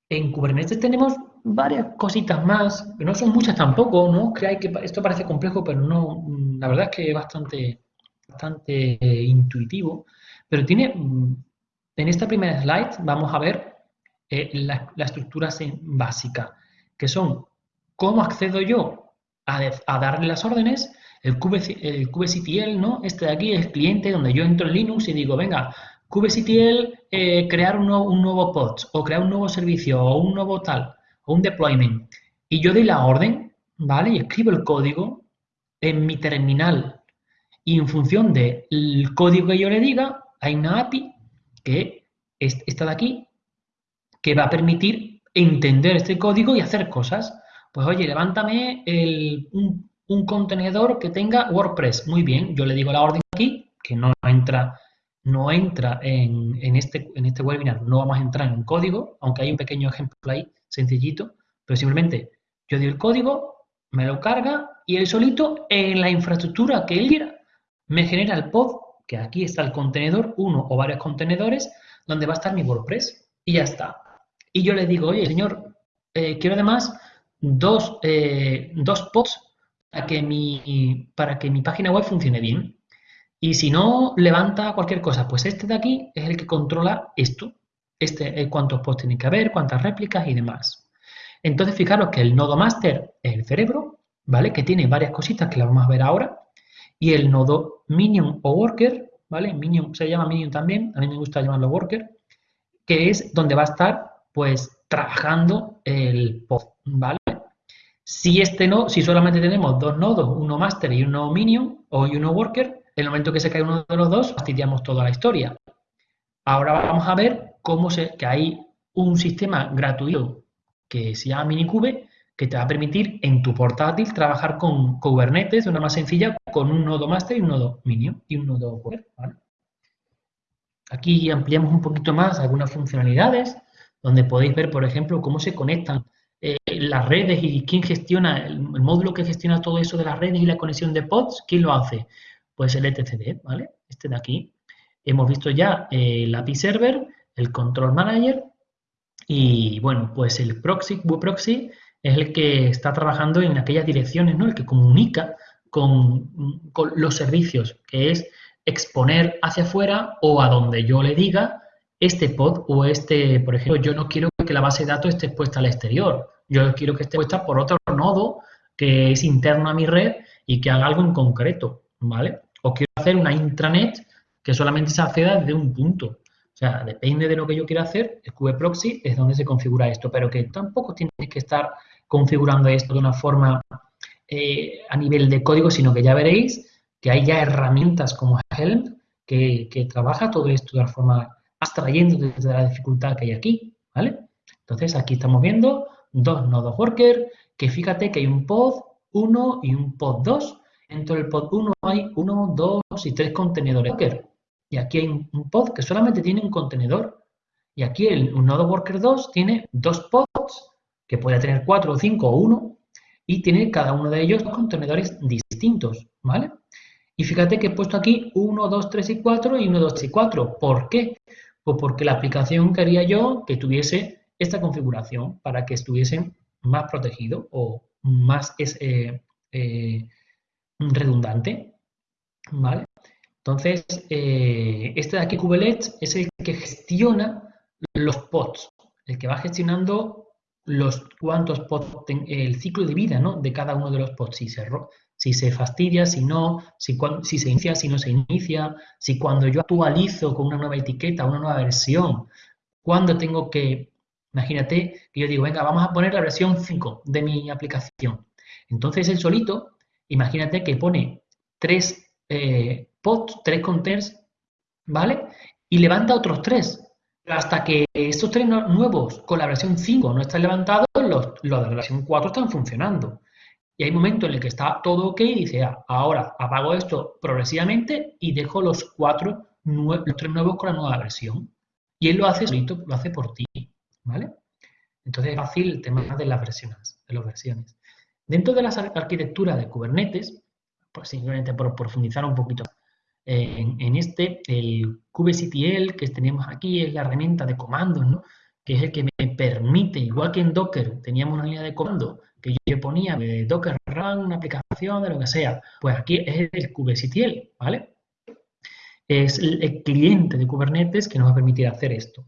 Speaker 2: En Kubernetes tenemos varias cositas más, que no son muchas tampoco, ¿no? Creáis que esto parece complejo, pero no, la verdad es que es bastante, bastante eh, intuitivo. Pero tiene, en esta primera slide vamos a ver eh, la, estructura básica, que son cómo accedo yo a, darle las órdenes, el, el kubectl, ¿no? Este de aquí es el cliente donde yo entro en Linux y digo, venga, kubectl, eh, crear un nuevo, un nuevo pod, o crear un nuevo servicio, o un nuevo tal, o un deployment. Y yo doy la orden, ¿vale? Y escribo el código en mi terminal. Y en función del código que yo le diga, hay una API que está de aquí, que va a permitir entender este código y hacer cosas. Pues oye, levántame un, contenedor que tenga WordPress. Muy bien, yo le digo la orden aquí, que no entra, no entra en, este, en este webinar, no vamos a entrar en código, aunque hay un pequeño ejemplo ahí, sencillito, pero simplemente Yo doy el código, me lo carga y él solito en la infraestructura que él quiera me genera el pod, que aquí está el contenedor, uno o varios contenedores, donde va a estar mi WordPress y ya está. Y yo le digo, oye, señor, eh, quiero además dos, eh, dos pods para que, mi, para que mi página web funcione bien. Y si no levanta cualquier cosa, pues este de aquí es el que controla esto. Este es cuántos pods tiene que haber, cuántas réplicas y demás. Entonces, fijaros que el nodo master es el cerebro, ¿vale? Que tiene varias cositas que las vamos a ver ahora. Y el nodo minion o worker, ¿vale? Minion se llama minion también, a mí me gusta llamarlo worker, que es donde va a estar, pues, trabajando el pod, ¿vale? Si este no, si solamente tenemos dos nodos, uno master y uno minion o uno worker, en el momento que se cae uno de los dos, fastidiamos toda la historia. Ahora vamos a ver cómo se, que hay un sistema gratuito que se llama Minikube, que te va a permitir en tu portátil trabajar con Kubernetes de una más sencilla con un nodo master y un nodo minion y un nodo worker. Aquí ampliamos un poquito más algunas funcionalidades, donde podéis ver, por ejemplo, cómo se conectan eh, las redes y quién gestiona, el, módulo que gestiona todo eso de las redes y la conexión de pods, ¿quién lo hace? Pues el etcd, ¿vale? Este de aquí. Hemos visto ya el API Server, el Control Manager y, bueno, pues el proxy, web proxy es el que está trabajando en aquellas direcciones, ¿no? El que comunica con, con los servicios, que es exponer hacia afuera o a donde yo le diga este pod o este, por ejemplo, yo no quiero que la base de datos esté expuesta al exterior. Yo quiero que esté puesta por otro nodo que es interno a mi red y que haga algo en concreto, ¿vale? O quiero hacer una intranet que solamente se acceda desde un punto. O sea, depende de lo que yo quiera hacer, el kube-proxy es donde se configura esto, pero que tampoco tienes que estar configurando esto de una forma eh, a nivel de código, sino que ya veréis que hay ya herramientas como Helm que, que trabaja todo esto de una forma abstrayendo desde la dificultad que hay aquí, ¿vale? Entonces, aquí estamos viendo dos nodos worker, que fíjate que hay un pod 1 y un pod 2. Dentro del pod 1 hay 1, 2 y 3 contenedores worker. Y aquí hay un pod que solamente tiene un contenedor. Y aquí el un nodo worker 2 tiene dos pods, que puede tener 4 o 5 o 1, y tiene cada uno de ellos contenedores distintos, ¿vale? Y fíjate que he puesto aquí 1, 2, 3 y 4 y 1, 2 y 4. ¿Por qué? Pues porque la aplicación quería yo que tuviese esta configuración para que estuviesen más protegido o más es, eh, eh, redundante. ¿Vale? Entonces, eh, este de aquí, Kubernetes, es el que gestiona los pods, el que va gestionando los cuantos pods, el ciclo de vida ¿no? de cada uno de los pods. Si se, si se fastidia, si no, si, si se inicia, si no se inicia, si cuando yo actualizo con una nueva etiqueta, una nueva versión, cuando tengo que Imagínate que yo digo, venga, vamos a poner la versión 5 de mi aplicación. Entonces el solito, imagínate que pone tres eh, pods, tres containers, ¿vale? Y levanta otros tres. Hasta que estos tres nuevos con la versión 5 no están levantados, los, de la versión 4 están funcionando. Y hay momentos en el que está todo ok y dice, ah, ahora apago esto progresivamente y dejo los cuatro, los tres nuevos con la nueva versión. Y él lo hace solito, lo hace por ti. ¿vale? Entonces es fácil el tema de las versiones, de las versiones. Dentro de la arquitectura de Kubernetes, pues simplemente por profundizar un poquito en, en, este, el kubectl que tenemos aquí es la herramienta de comandos, ¿no? Que es el que me permite, igual que en Docker teníamos una línea de comando que yo ponía de Docker run, una aplicación, de lo que sea, pues aquí es el kubectl, ¿vale? Es el cliente de Kubernetes que nos va a permitir hacer esto.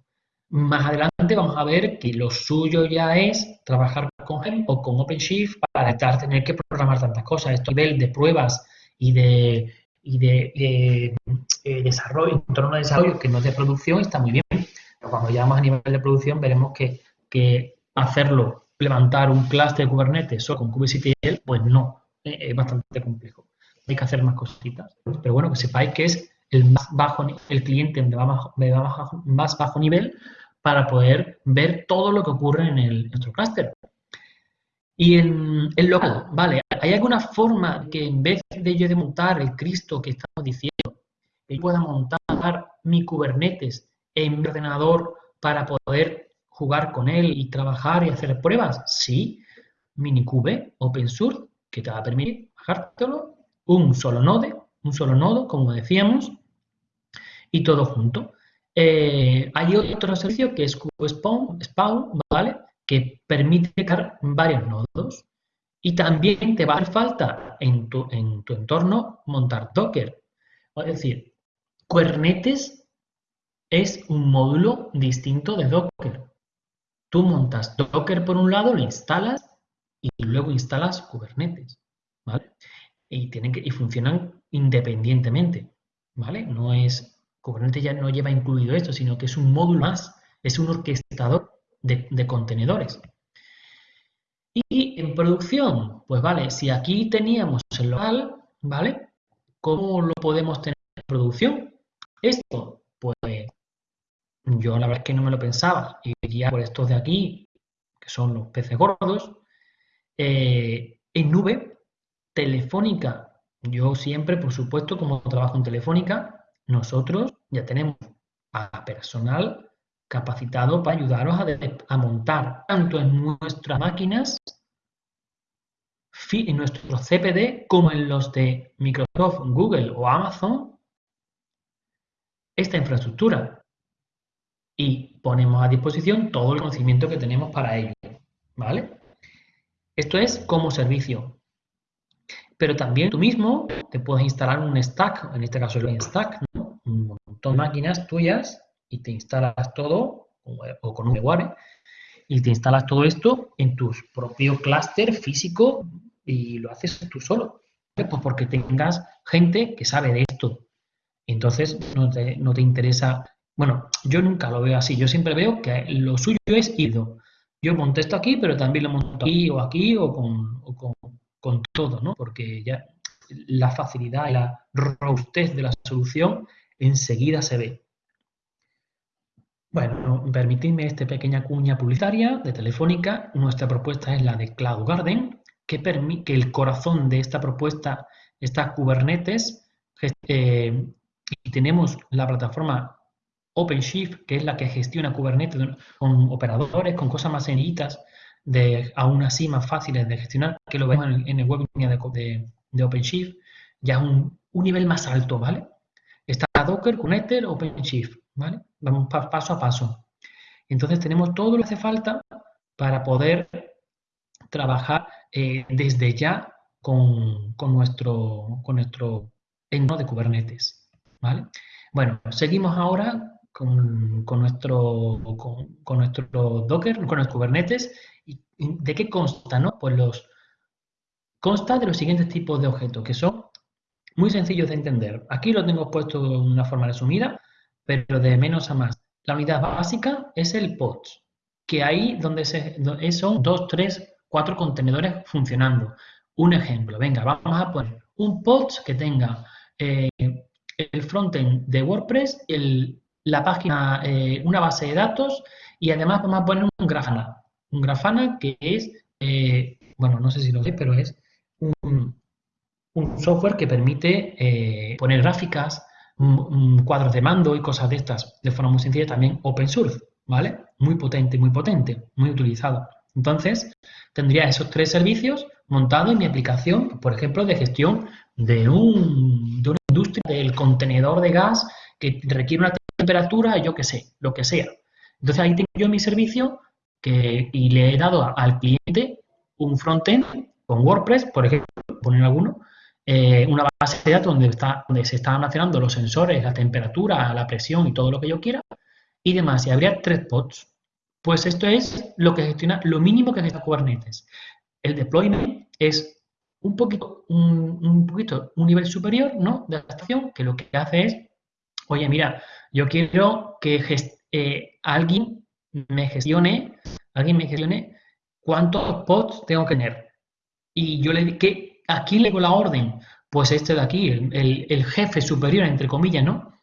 Speaker 2: Más adelante vamos a ver que lo suyo ya es trabajar con Helm o con OpenShift para evitar tener que programar tantas cosas. Esto nivel de pruebas y de, y de, eh, desarrollo, entorno de desarrollo que no es de producción está muy bien. Pero cuando llegamos a nivel de producción veremos que, que hacerlo, levantar un cluster de Kubernetes o con kubectl, pues no, eh, es bastante complejo. Hay que hacer más cositas. Pero bueno, que sepáis que es el más bajo, el cliente de más bajo nivel para poder ver todo lo que ocurre en, nuestro clúster. Y en el local, vale, ¿hay alguna forma que en vez de yo de montar el Cristo que estamos diciendo, yo pueda montar mi Kubernetes en mi ordenador para poder jugar con él y trabajar y hacer pruebas? Sí, minikube open source que te va a permitir bajártelo, un solo node, un solo nodo, como decíamos, y todo junto. Eh, hay otro servicio que es QSpawn, Spawn, ¿vale? Que permite crear varios nodos. Y también te va a hacer falta en tu, en tu entorno montar Docker. Es decir, Kubernetes es un módulo distinto de Docker. Tú montas Docker por un lado, lo instalas y luego instalas Kubernetes, ¿vale? Y, tienen que, y funcionan independientemente, ¿vale? No es, Kubernetes ya no lleva incluido esto, sino que es un módulo más, es un orquestador de, de contenedores. Y en producción, pues vale, si aquí teníamos el local, ¿vale? ¿Cómo lo podemos tener en producción? Esto, pues yo la verdad es que no me lo pensaba y iría por estos de aquí, que son los peces gordos, eh, en nube, telefónica. Yo siempre, por supuesto, como trabajo en telefónica, nosotros ya tenemos a personal capacitado para ayudaros a, montar tanto en nuestras máquinas, en nuestros CPD, como en los de Microsoft, Google o Amazon, esta infraestructura. Y ponemos a disposición todo el conocimiento que tenemos para ello. ¿Vale? Esto es como servicio. Pero también tú mismo te puedes instalar un stack, en este caso el stack, un montón de máquinas tuyas y te instalas todo, o con un VMware, y te instalas todo esto en tu propio clúster físico y lo haces tú solo. Pues porque tengas gente que sabe de esto. Entonces no te, no te interesa. Bueno, yo nunca lo veo así. Yo siempre veo que lo suyo es ido yo monto esto aquí, pero también lo monto aquí o aquí o con, todo, ¿no? Porque ya la facilidad y la robustez de la solución enseguida se ve. Bueno, permitidme esta pequeña cuña publicitaria de Telefónica. Nuestra propuesta es la de Cloud Garden, que permite que el corazón de esta propuesta está Kubernetes. Eh, y tenemos la plataforma OpenShift, que es la que gestiona Kubernetes con operadores, con cosas más sencillitas, de, aún así más fáciles de gestionar, que lo vemos en, el webinar de, OpenShift, ya es un, nivel más alto, ¿vale? Está Docker, Kubernetes, OpenShift, ¿vale? Vamos paso a paso. Entonces tenemos todo lo que hace falta para poder trabajar eh, desde ya con, con, nuestro, con nuestro entorno de Kubernetes, ¿vale? Bueno, seguimos ahora con, nuestro, con, nuestro Docker, con los Kubernetes. ¿Y ¿De qué consta? No? Pues los consta de los siguientes tipos de objetos, que son muy sencillos de entender. Aquí lo tengo puesto de una forma resumida, pero de menos a más. La unidad básica es el PODS, que ahí donde se, son dos, tres, cuatro contenedores funcionando. Un ejemplo, venga, vamos a poner un PODS que tenga eh, el frontend de WordPress, el, la página, eh, una base de datos y además vamos a poner un Grafana. Un Grafana que es, eh, bueno, no sé si lo sé, pero es un, software que permite eh, poner gráficas, cuadros de mando y cosas de estas de forma muy sencilla, también open source, ¿vale? Muy potente, muy potente, muy utilizado. Entonces, tendría esos tres servicios montados en mi aplicación, por ejemplo, de gestión de, un, de una industria del contenedor de gas que requiere una temperatura, yo qué sé, lo que sea. Entonces ahí tengo yo mi servicio que, y le he dado al cliente un frontend con WordPress, por ejemplo, poner alguno, eh, una base de datos donde, está, donde se están almacenando los sensores, la temperatura, la presión y todo lo que yo quiera, y demás. Y habría tres pods. Pues esto es lo que gestiona, lo mínimo que gestiona Kubernetes. El deployment es un poquito, un, un poquito, un nivel superior, ¿no? De adaptación, que lo que hace es, oye, mira, yo quiero que eh, alguien me gestione, alguien me gestione cuántos pods tengo que tener. Y yo le que ¿a quién le doy la orden? Pues este de aquí, el, jefe superior, entre comillas, ¿no?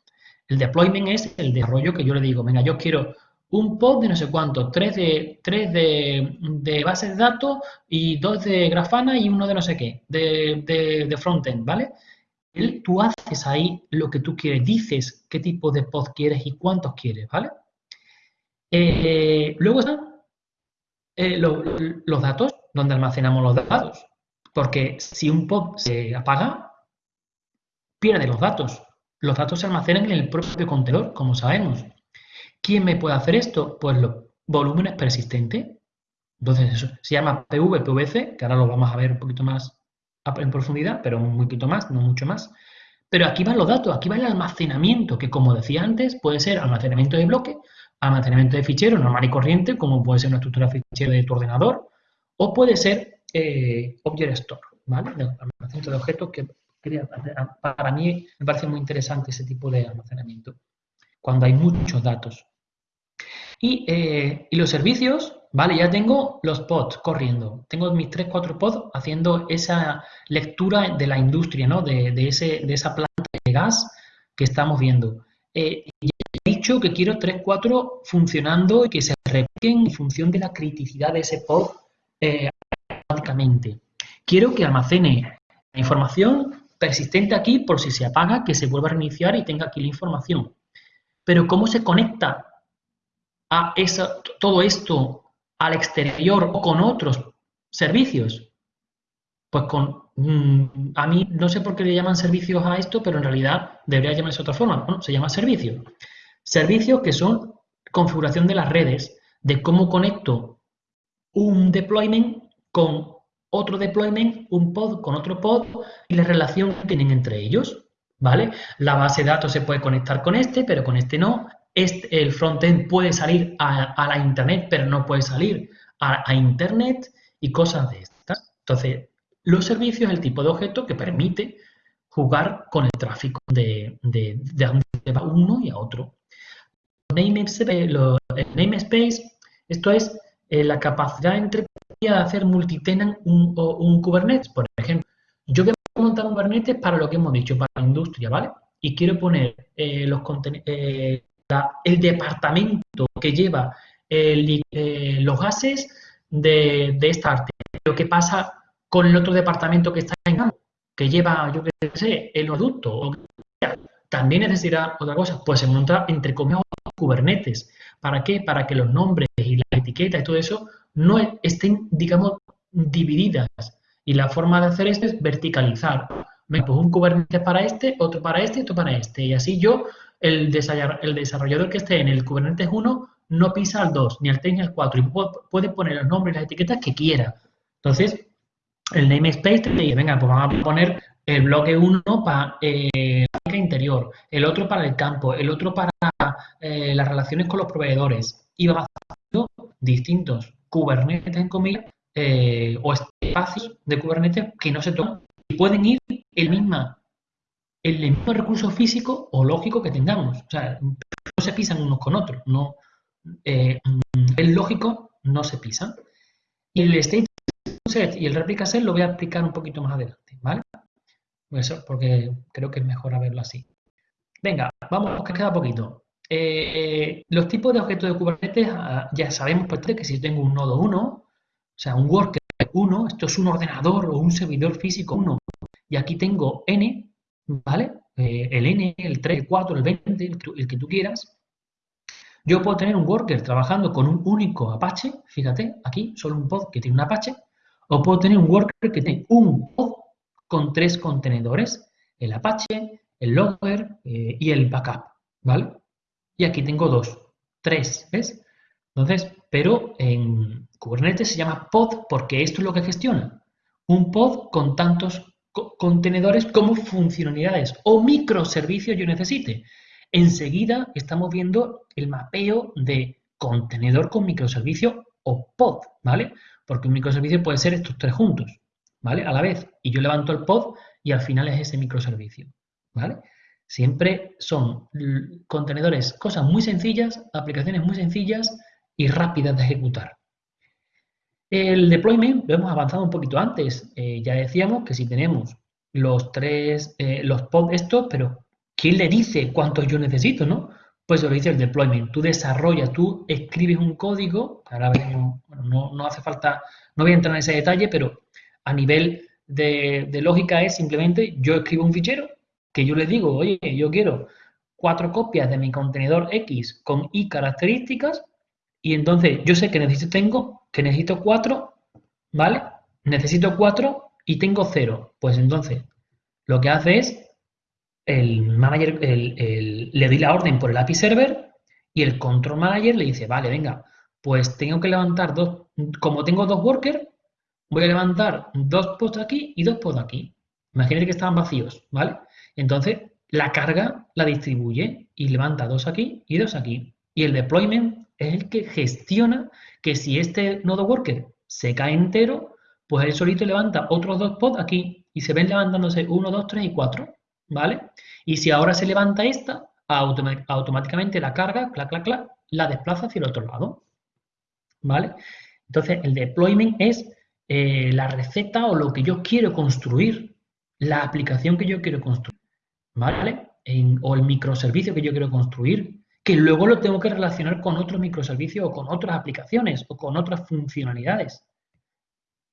Speaker 2: El deployment es el desarrollo que yo le digo, venga, yo quiero un pod de no sé cuánto, tres de, tres de, bases de datos y dos de Grafana y uno de no sé qué, de, de frontend, ¿vale? Tú haces ahí lo que tú quieres, dices qué tipo de pod quieres y cuántos quieres, ¿vale? Eh, luego están eh, los datos, donde almacenamos los datos. Porque si un pod se apaga, pierde los datos. Los datos se almacenan en el propio contenedor, como sabemos. ¿Quién me puede hacer esto? Pues los volúmenes persistentes. Entonces, eso se llama PV, PVC, que ahora lo vamos a ver un poquito más en profundidad, pero un poquito más, no mucho más. Pero aquí van los datos, aquí va el almacenamiento, que como decía antes, puede ser almacenamiento de bloque, almacenamiento de ficheros normal y corriente, como puede ser una estructura de fichero de tu ordenador, o puede ser eh, Object Store, ¿vale? almacenamiento de objetos que para mí me parece muy interesante ese tipo de almacenamiento, cuando hay muchos datos. Eh, y, los servicios, vale, ya tengo los pods corriendo. Tengo mis 3, 4 pods haciendo esa lectura de la industria, ¿no? De, ese, de esa planta de gas que estamos viendo. Eh, he dicho que quiero 3, 4 funcionando y que se repliquen en función de la criticidad de ese pod eh, automáticamente. Quiero que almacene la información persistente aquí por si se apaga, que se vuelva a reiniciar y tenga aquí la información. Pero ¿cómo se conecta a todo esto al exterior o con otros servicios? Pues con, mm, a mí no sé por qué le llaman servicios a esto, pero en realidad debería llamarse de otra forma. Bueno, se llama servicio. Servicios que son configuración de las redes, de cómo conecto un deployment con otro deployment, un pod con otro pod y la relación que tienen entre ellos. ¿Vale? La base de datos se puede conectar con este, pero con este no. Este, el frontend puede salir a, la Internet, pero no puede salir a, Internet y cosas de estas. Entonces, los servicios es el tipo de objeto que permite jugar con el tráfico de, de, de, uno y a otro. Namespace, namespace esto es eh, la capacidad entre de hacer multitenant un, un Kubernetes, por ejemplo. Yo quiero montar un Kubernetes para lo que hemos dicho, para la industria, ¿vale? Y quiero poner eh, los eh, el departamento que lleva eh, los gases de, esta arte. Lo que pasa con el otro departamento que está en campo, que lleva, yo qué sé, el oleoducto, o también necesitará otra cosa, pues se monta entre comillas Kubernetes. ¿Para qué? Para que los nombres y las etiquetas y todo eso no estén, digamos, divididas. Y la forma de hacer esto es verticalizar. Me pues un Kubernetes para este, otro para este y otro para este. Y así yo el, desarrollador que esté en el Kubernetes 1 no pisa al 2, ni al 3 ni al 4, y puede poner los nombres y las etiquetas que quiera. Entonces, el namespace te dice, venga, pues vamos a poner el bloque 1 para eh, la interior, el otro para el campo, el otro para eh, las relaciones con los proveedores, y va haciendo distintos Kubernetes en comillas eh, o espacios de Kubernetes que no se tocan y pueden ir el misma el mismo recurso físico o lógico que tengamos. O sea, no se pisan unos con otros. No, eh, el lógico no se pisan. Y el state set y el replica set lo voy a explicar un poquito más adelante, ¿vale? Eso porque creo que es mejor verlo así. Venga, vamos, que queda poquito. Eh, los tipos de objetos de Kubernetes, ah, ya sabemos pues, que si tengo un nodo 1, o sea, un worker 1, esto es un ordenador o un servidor físico 1, y aquí tengo n, ¿vale? Eh, el n, el 3, el 4, el 20, el, que tú quieras. Yo puedo tener un worker trabajando con un único Apache, fíjate, aquí solo un pod que tiene un Apache, o puedo tener un worker que tiene un pod con tres contenedores, el Apache, el logger eh, y el backup, ¿vale? Y aquí tengo dos, tres, ¿ves? Entonces, pero en Kubernetes se llama pod porque esto es lo que gestiona. Un pod con tantos contenedores como funcionalidades o microservicios yo necesite. Enseguida estamos viendo el mapeo de contenedor con microservicio o pod, ¿vale? Porque un microservicio puede ser estos tres juntos, ¿vale? A la vez. Y yo levanto el pod y al final es ese microservicio, ¿vale? Siempre son contenedores, cosas muy sencillas, aplicaciones muy sencillas y rápidas de ejecutar. El deployment lo hemos avanzado un poquito antes. Eh, ya decíamos que si tenemos los tres, eh, los pods estos, pero ¿quién le dice cuántos yo necesito, no? Pues lo dice el deployment. Tú desarrollas, tú escribes un código, ahora veremos, no, no, hace falta, no voy a entrar en ese detalle, pero a nivel de lógica es simplemente yo escribo un fichero que yo le digo, oye, yo quiero cuatro copias de mi contenedor X con Y características y entonces yo sé que necesito, tengo que necesito 4, ¿vale? Necesito 4 y tengo 0. Pues entonces, lo que hace es, el manager, le doy la orden por el API server y el control manager le dice, vale, venga, pues tengo que levantar dos, como tengo dos workers, voy a levantar dos pods aquí y dos pods aquí. Imagínate que estaban vacíos, ¿vale? Entonces, la carga la distribuye y levanta dos aquí y dos aquí. Y el deployment es el que gestiona que si este nodo worker se cae entero, pues él solito levanta otros dos pods aquí y se ven levantándose 1, 2, 3 y 4, ¿vale? Y si ahora se levanta esta, automáticamente la carga, clac, clac, clac, la desplaza hacia el otro lado, ¿vale? Entonces, el deployment es eh, la receta o lo que yo quiero construir, la aplicación que yo quiero construir, ¿vale? o el microservicio que yo quiero construir, que luego lo tengo que relacionar con otros microservicios o con otras aplicaciones o con otras funcionalidades.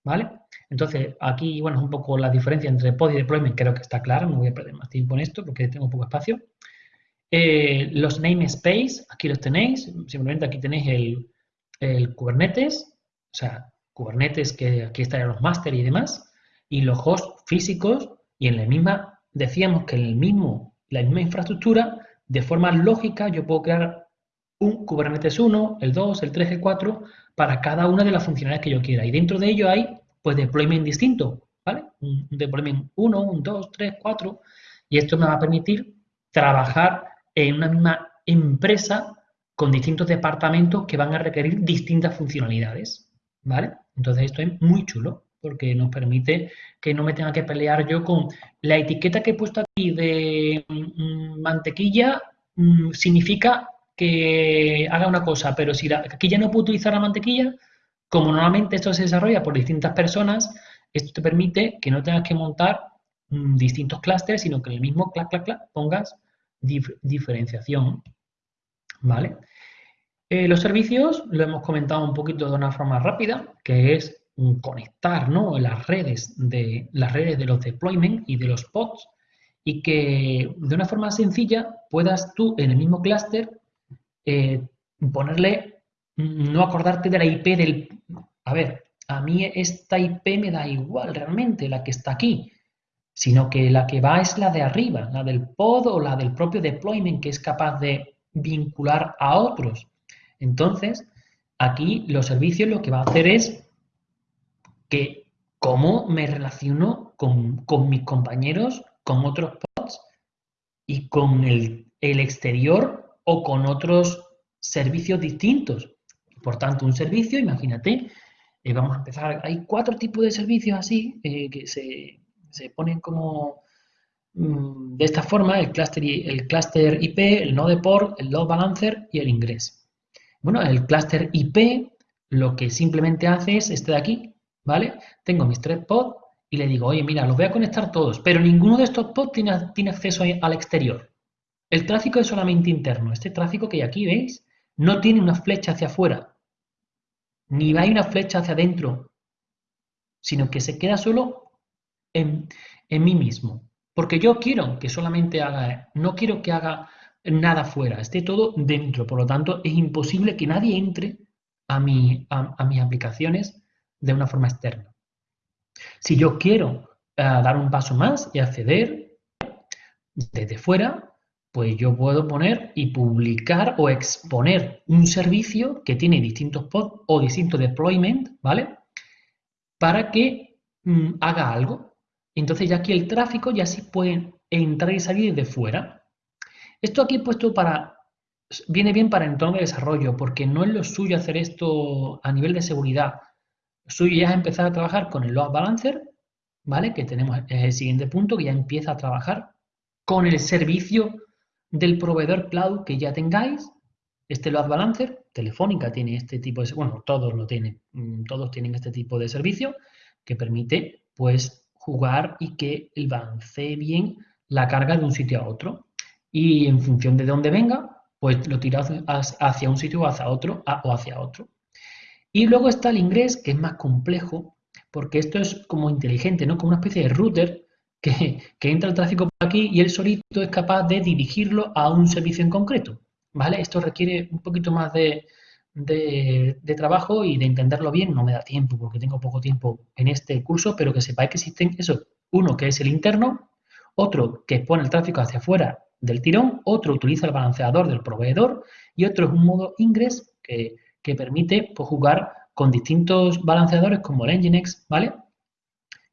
Speaker 2: ¿Vale? Entonces, aquí, bueno, es un poco la diferencia entre pod y deployment, creo que está clara, no voy a perder más tiempo en esto porque tengo poco espacio. Eh, los namespace, aquí los tenéis, simplemente aquí tenéis el, el Kubernetes, o sea, Kubernetes que aquí estarían los máster y demás, y los hosts físicos, y en la misma, decíamos que en el mismo, la misma infraestructura de forma lógica yo puedo crear un Kubernetes 1, el 2, el 3, el 4 para cada una de las funcionalidades que yo quiera. Y dentro de ello hay pues deployment distinto, ¿vale? Un deployment 1, un 2, 3, 4. Y esto me va a permitir trabajar en una misma empresa con distintos departamentos que van a requerir distintas funcionalidades, ¿vale? Entonces esto es muy chulo porque nos permite que no me tenga que pelear yo con la etiqueta que he puesto aquí de mm, mantequilla mm, significa que haga una cosa, pero si aquí ya no puedo utilizar la mantequilla, como normalmente esto se desarrolla por distintas personas, esto te permite que no tengas que montar mm, distintos clústeres, sino que en el mismo clac, clac, clac pongas diferenciación. ¿Vale? Eh, los servicios lo hemos comentado un poquito de una forma rápida, que es conectar ¿no? las, redes de, las redes de los deployment y de los pods y que de una forma sencilla puedas tú en el mismo clúster eh, ponerle, no acordarte de la IP del... A ver, a mí esta IP me da igual realmente, la que está aquí, sino que la que va es la de arriba, la del pod o la del propio deployment que es capaz de vincular a otros. Entonces, aquí los servicios lo que va a hacer es que cómo me relaciono con, mis compañeros, con otros pods y con el, exterior o con otros servicios distintos. Por tanto, un servicio, imagínate, eh, vamos a empezar, hay cuatro tipos de servicios así eh, que se, ponen como mm, de esta forma, el cluster, el cluster IP, el node port, el load balancer y el ingres. Bueno, el cluster IP lo que simplemente hace es este de aquí, ¿vale? Tengo mis tres pods y le digo, oye, mira, los voy a conectar todos, pero ninguno de estos pods tiene, acceso al exterior. El tráfico es solamente interno. Este tráfico que aquí veis no tiene una flecha hacia afuera, ni hay una flecha hacia adentro, sino que se queda solo en, en mí mismo. Porque yo quiero que solamente haga, no quiero que haga nada fuera, esté todo dentro. Por lo tanto, es imposible que nadie entre a, a mis aplicaciones de una forma externa. Si yo quiero eh, dar un paso más y acceder desde fuera, pues yo puedo poner y publicar o exponer un servicio que tiene distintos pods o distintos deployment, ¿vale? Para que mm, haga algo. Entonces ya aquí el tráfico ya sí puede entrar y salir desde fuera. Esto aquí he puesto para, viene bien para entorno de desarrollo, porque no es lo suyo hacer esto a nivel de seguridad suyo ya es empezar a trabajar con el load balancer, ¿vale? Que tenemos el siguiente punto, que ya empieza a trabajar con el servicio del proveedor cloud que ya tengáis. Este load balancer, Telefónica tiene este tipo de, bueno, todos lo tienen, mm, todos tienen este tipo de servicio que permite, pues, jugar y que el balance bien la carga de un sitio a otro. Y en función de dónde venga, pues lo tira hacia un sitio o hacia otro, o hacia otro. Y luego está el inglés, que es más complejo, porque esto es como inteligente, ¿no? Como una especie de router que, entra el tráfico por aquí y él solito es capaz de dirigirlo a un servicio en concreto, ¿vale? Esto requiere un poquito más de, de, trabajo y de entenderlo bien. No me da tiempo porque tengo poco tiempo en este curso, pero que sepáis que existen eso. Uno que es el interno, otro que pone el tráfico hacia afuera del tirón, otro utiliza el balanceador del proveedor y otro es un modo ingress que, permite pues, jugar con distintos balanceadores como el Nginx, ¿vale?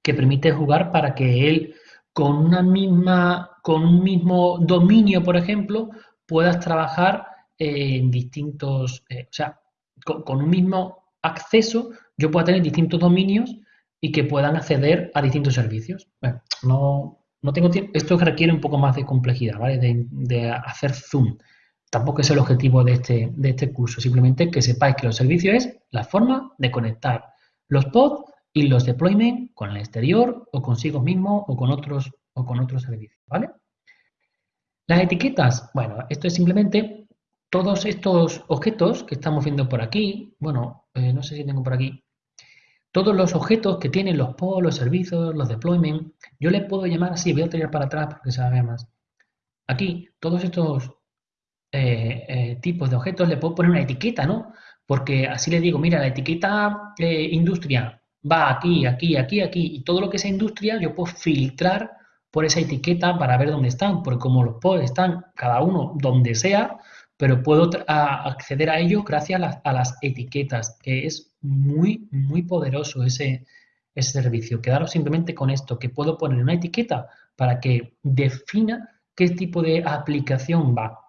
Speaker 2: Que permite jugar para que él con una misma, con un mismo dominio, por ejemplo, puedas trabajar en distintos, eh, o sea, con, un mismo acceso yo pueda tener distintos dominios y que puedan acceder a distintos servicios. Bueno, no, no tengo tiempo, esto requiere un poco más de complejidad, ¿vale? De, hacer zoom. Tampoco es el objetivo de este, de este curso, simplemente que sepáis que los servicios es la forma de conectar los pods y los deployment con el exterior o consigo mismo o con otros, o con otros servicios, ¿vale? Las etiquetas, bueno, esto es simplemente todos estos objetos que estamos viendo por aquí, bueno, eh, no sé si tengo por aquí, todos los objetos que tienen los pods, los servicios, los deployment, yo les puedo llamar así, voy a tirar para atrás porque se vea más. Aquí, todos estos eh, eh, tipos de objetos le puedo poner una etiqueta, ¿no? Porque así le digo, mira, la etiqueta industria va aquí, aquí, aquí, aquí, y todo lo que sea industria yo puedo filtrar por esa etiqueta para ver dónde están, porque como los pods están cada uno donde sea, pero puedo acceder a ello gracias a las, etiquetas, que es muy, muy poderoso ese, ese servicio. Quedaros simplemente con esto, que puedo poner una etiqueta para que defina qué tipo de aplicación va.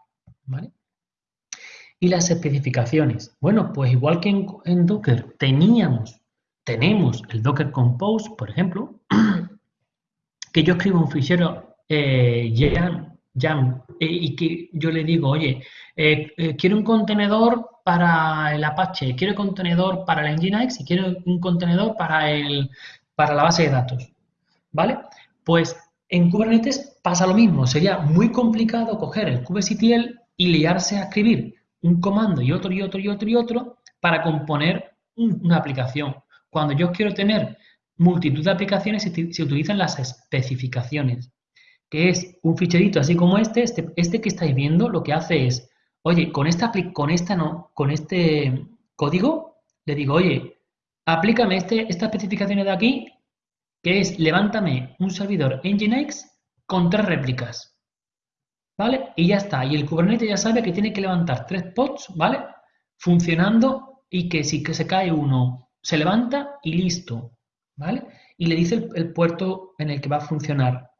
Speaker 2: Y las especificaciones. Bueno, pues igual que en, Docker teníamos, tenemos el Docker Compose, por ejemplo, que yo escribo un fichero eh, eh, y que yo le digo, oye, eh, eh, quiero un contenedor para el Apache, quiero un contenedor para el Nginx y quiero un contenedor para, el, para la base de datos, ¿vale? Pues en Kubernetes pasa lo mismo, sería muy complicado coger el kubectl y liarse a escribir un comando y otro y otro y otro y otro para componer una aplicación. Cuando yo quiero tener multitud de aplicaciones se utilizan las especificaciones que es un ficherito así como este, este, este, que estáis viendo, lo que hace es, oye, con esta, con esta no, con este código, le digo, oye, aplícame este, estas especificaciones de aquí, que es, levántame un servidor Nginx con tres réplicas, ¿vale? Y ya está, y el Kubernetes ya sabe que tiene que levantar tres pods, ¿vale? Funcionando y que si que se cae uno, se levanta y listo, ¿vale? Y le dice el puerto en el que va a funcionar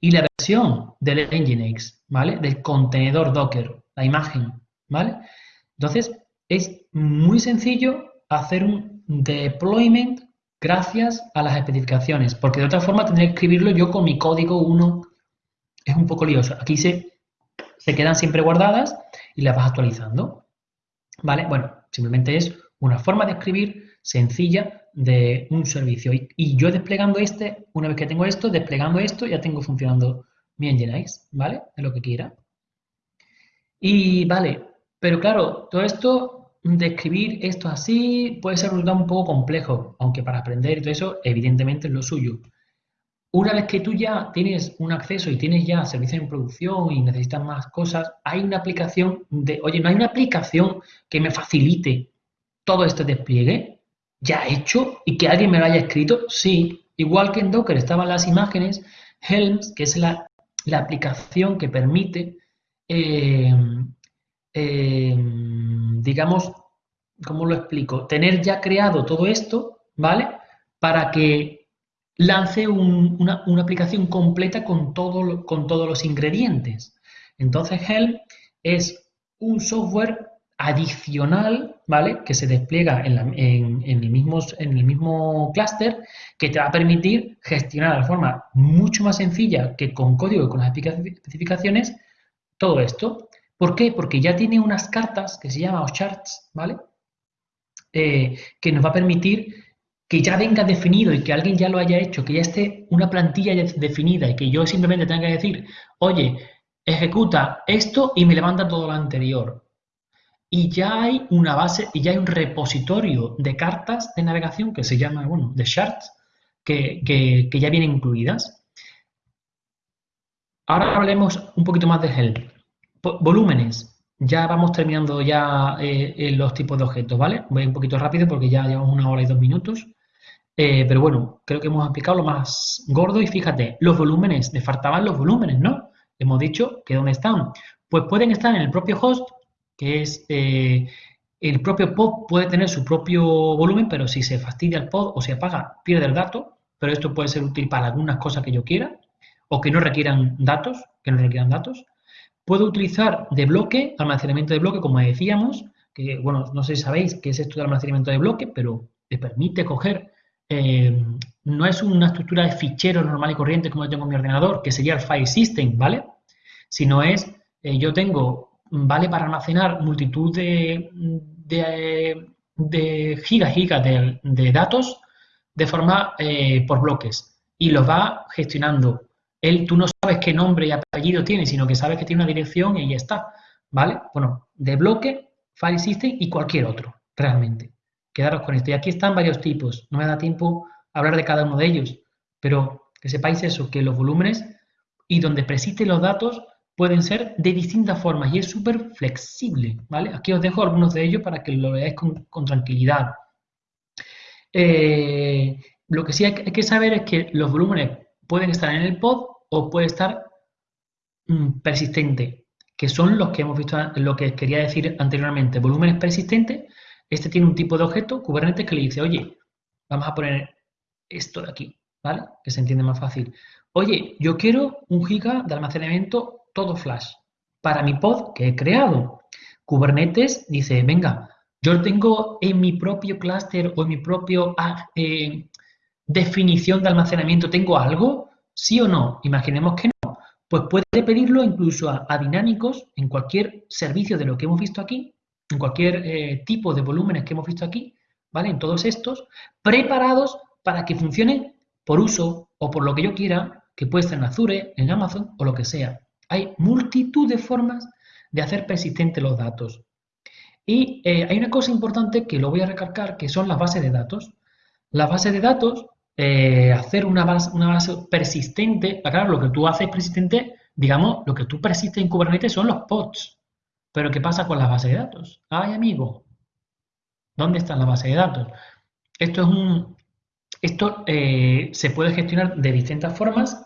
Speaker 2: y la versión del Nginx, ¿vale? Del contenedor Docker, la imagen, ¿vale? Entonces, es muy sencillo hacer un deployment gracias a las especificaciones, porque de otra forma tendría que escribirlo yo con mi código 1. Es un poco lioso. Aquí se, se quedan siempre guardadas y las vas actualizando. ¿Vale? Bueno, simplemente es una forma de escribir sencilla de un servicio. Y, yo desplegando este, una vez que tengo esto, desplegando esto, ya tengo funcionando mi Nginx, ¿vale? De lo que quiera. Y vale, pero claro, todo esto, describir esto así, puede ser un poco complejo, aunque para aprender todo eso, evidentemente es lo suyo. Una vez que tú ya tienes un acceso y tienes ya servicios en producción y necesitas más cosas, hay una aplicación de, oye, no hay una aplicación que me facilite todo este despliegue ya hecho y que alguien me lo haya escrito, sí. Igual que en Docker estaban las imágenes, Helms, que es la, aplicación que permite, eh, eh, digamos, ¿cómo lo explico? Tener ya creado todo esto, ¿vale? Para que lance una, aplicación completa con, todo, con todos los ingredientes. Entonces, Helm es un software adicional, ¿vale? Que se despliega en, el mismo, mismo clúster que te va a permitir gestionar de forma mucho más sencilla que con código y con las especificaciones todo esto. ¿Por qué? Porque ya tiene unas cartas que se llaman charts, ¿vale? Eh, que nos va a permitir que ya venga definido y que alguien ya lo haya hecho, que ya esté una plantilla definida y que yo simplemente tenga que decir, oye, ejecuta esto y me levanta todo lo anterior y ya hay una base y ya hay un repositorio de cartas de navegación que se llama, bueno, de shards, que, ya vienen incluidas. Ahora hablemos un poquito más de Helm. Volúmenes. ya vamos terminando ya eh, los tipos de objetos, ¿vale? Voy un poquito rápido porque ya llevamos una hora y dos minutos. Eh, pero bueno, creo que hemos explicado lo más gordo y fíjate, los volúmenes, me faltaban los volúmenes, ¿no? Hemos dicho que ¿dónde están? Pues pueden estar en el propio host, que es eh, el propio pod puede tener su propio volumen, pero si se fastidia el pod o se apaga, pierde el dato, pero esto puede ser útil para algunas cosas que yo quiera o que no requieran datos, que no requieran datos. Puedo utilizar de bloque, almacenamiento de bloque, como decíamos, que, bueno, no sé si sabéis qué es esto de almacenamiento de bloque, pero te permite coger, eh, no es una estructura de ficheros normal y corriente como yo tengo en mi ordenador, que sería el file system, ¿vale? Sino es, eh, yo tengo, vale para almacenar multitud de, de, gigas, gigas de, datos de forma eh, por bloques y los va gestionando él, tú no sabes qué nombre y apellido tiene, sino que sabes que tiene una dirección y ya está, ¿vale? Bueno, de bloque, file system y cualquier otro, realmente. Quedaros con esto. Y aquí están varios tipos. No me da tiempo hablar de cada uno de ellos, pero que sepáis eso, que los volúmenes y donde persisten los datos pueden ser de distintas formas y es súper flexible, ¿vale? Aquí os dejo algunos de ellos para que lo veáis con, tranquilidad. Eh, lo que sí hay que saber es que los volúmenes pueden estar en el pod o puede estar mm, persistente, que son los que hemos visto, lo que quería decir anteriormente. Volúmenes persistentes, este tiene un tipo de objeto, Kubernetes, que le dice, oye, vamos a poner esto de aquí, ¿vale? Que se entiende más fácil. Oye, yo quiero un giga de almacenamiento todo flash para mi pod que he creado. Kubernetes dice, venga, yo tengo en mi propio clúster o en mi propio ah, eh, definición de almacenamiento, ¿tengo algo? ¿Sí o no? Imaginemos que no. Pues puede pedirlo incluso a, dinámicos en cualquier servicio de lo que hemos visto aquí, en cualquier eh, tipo de volúmenes que hemos visto aquí, ¿vale? En todos estos, preparados para que funcionen por uso o por lo que yo quiera, que puede ser en Azure, en Amazon o lo que sea. Hay multitud de formas de hacer persistentes los datos. Y eh, hay una cosa importante que lo voy a recalcar, que son las bases de datos. Las bases de datos eh, hacer una base, persistente, claro, lo que tú haces persistente, digamos, lo que tú persiste en Kubernetes son los pods. Pero ¿qué pasa con la base de datos? Ay, amigo, ¿dónde está la base de datos? Esto es un, esto eh, se puede gestionar de distintas formas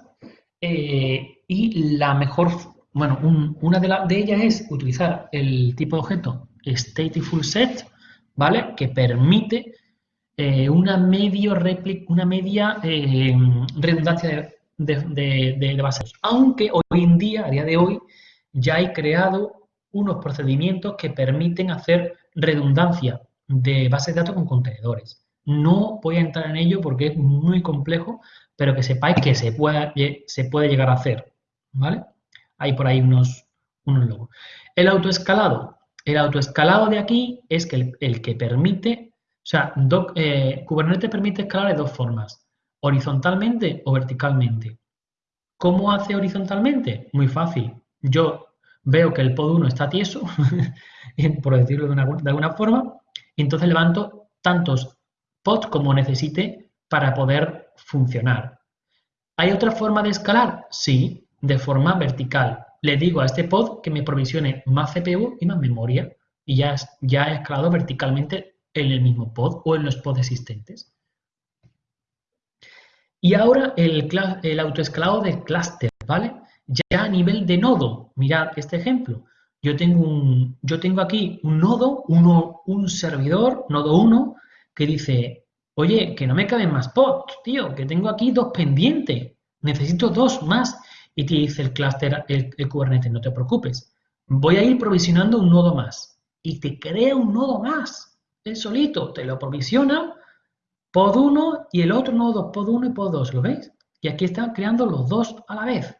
Speaker 2: eh, y la mejor, bueno, una de, de ellas es utilizar el tipo de objeto stateful set, ¿vale? Que permite eh, una, medio una media redundancia de, de, bases. Aunque hoy en día, a día de hoy, ya hay creado unos procedimientos que permiten hacer redundancia de bases de datos con contenedores. No voy a entrar en ello porque es muy complejo, pero que sepáis que se puede, se puede llegar a hacer. ¿Vale? Hay por ahí unos, unos logos. El autoescalado. El autoescalado de aquí es que el que permite o sea, eh, Kubernetes permite escalar de dos formas, horizontalmente o verticalmente. ¿Cómo hace horizontalmente? Muy fácil. Yo veo que el pod 1 está tieso, por decirlo de, alguna forma, y entonces levanto tantos pods como necesite para poder funcionar. ¿Hay otra forma de escalar? Sí, de forma vertical. Le digo a este pod que me provisione más CPU y más memoria y ya, ya he escalado verticalmente en el mismo pod o en los pods existentes. Y ahora el, el autoescalado de clúster, ¿vale? Ya a nivel de nodo, mirad este ejemplo. Yo tengo, un, yo tengo aquí un nodo, uno, un servidor, nodo 1, que dice, oye, que no me caben más pods, tío, que tengo aquí dos pendientes, necesito dos más. Y te dice el clúster, el, el Kubernetes, no te preocupes, voy a ir provisionando un nodo más. Y te crea un nodo más él solito te lo provisiona, pod 1 y el otro nodo pod 1 y pod 2, ¿lo veis? Y aquí están creando los dos a la vez.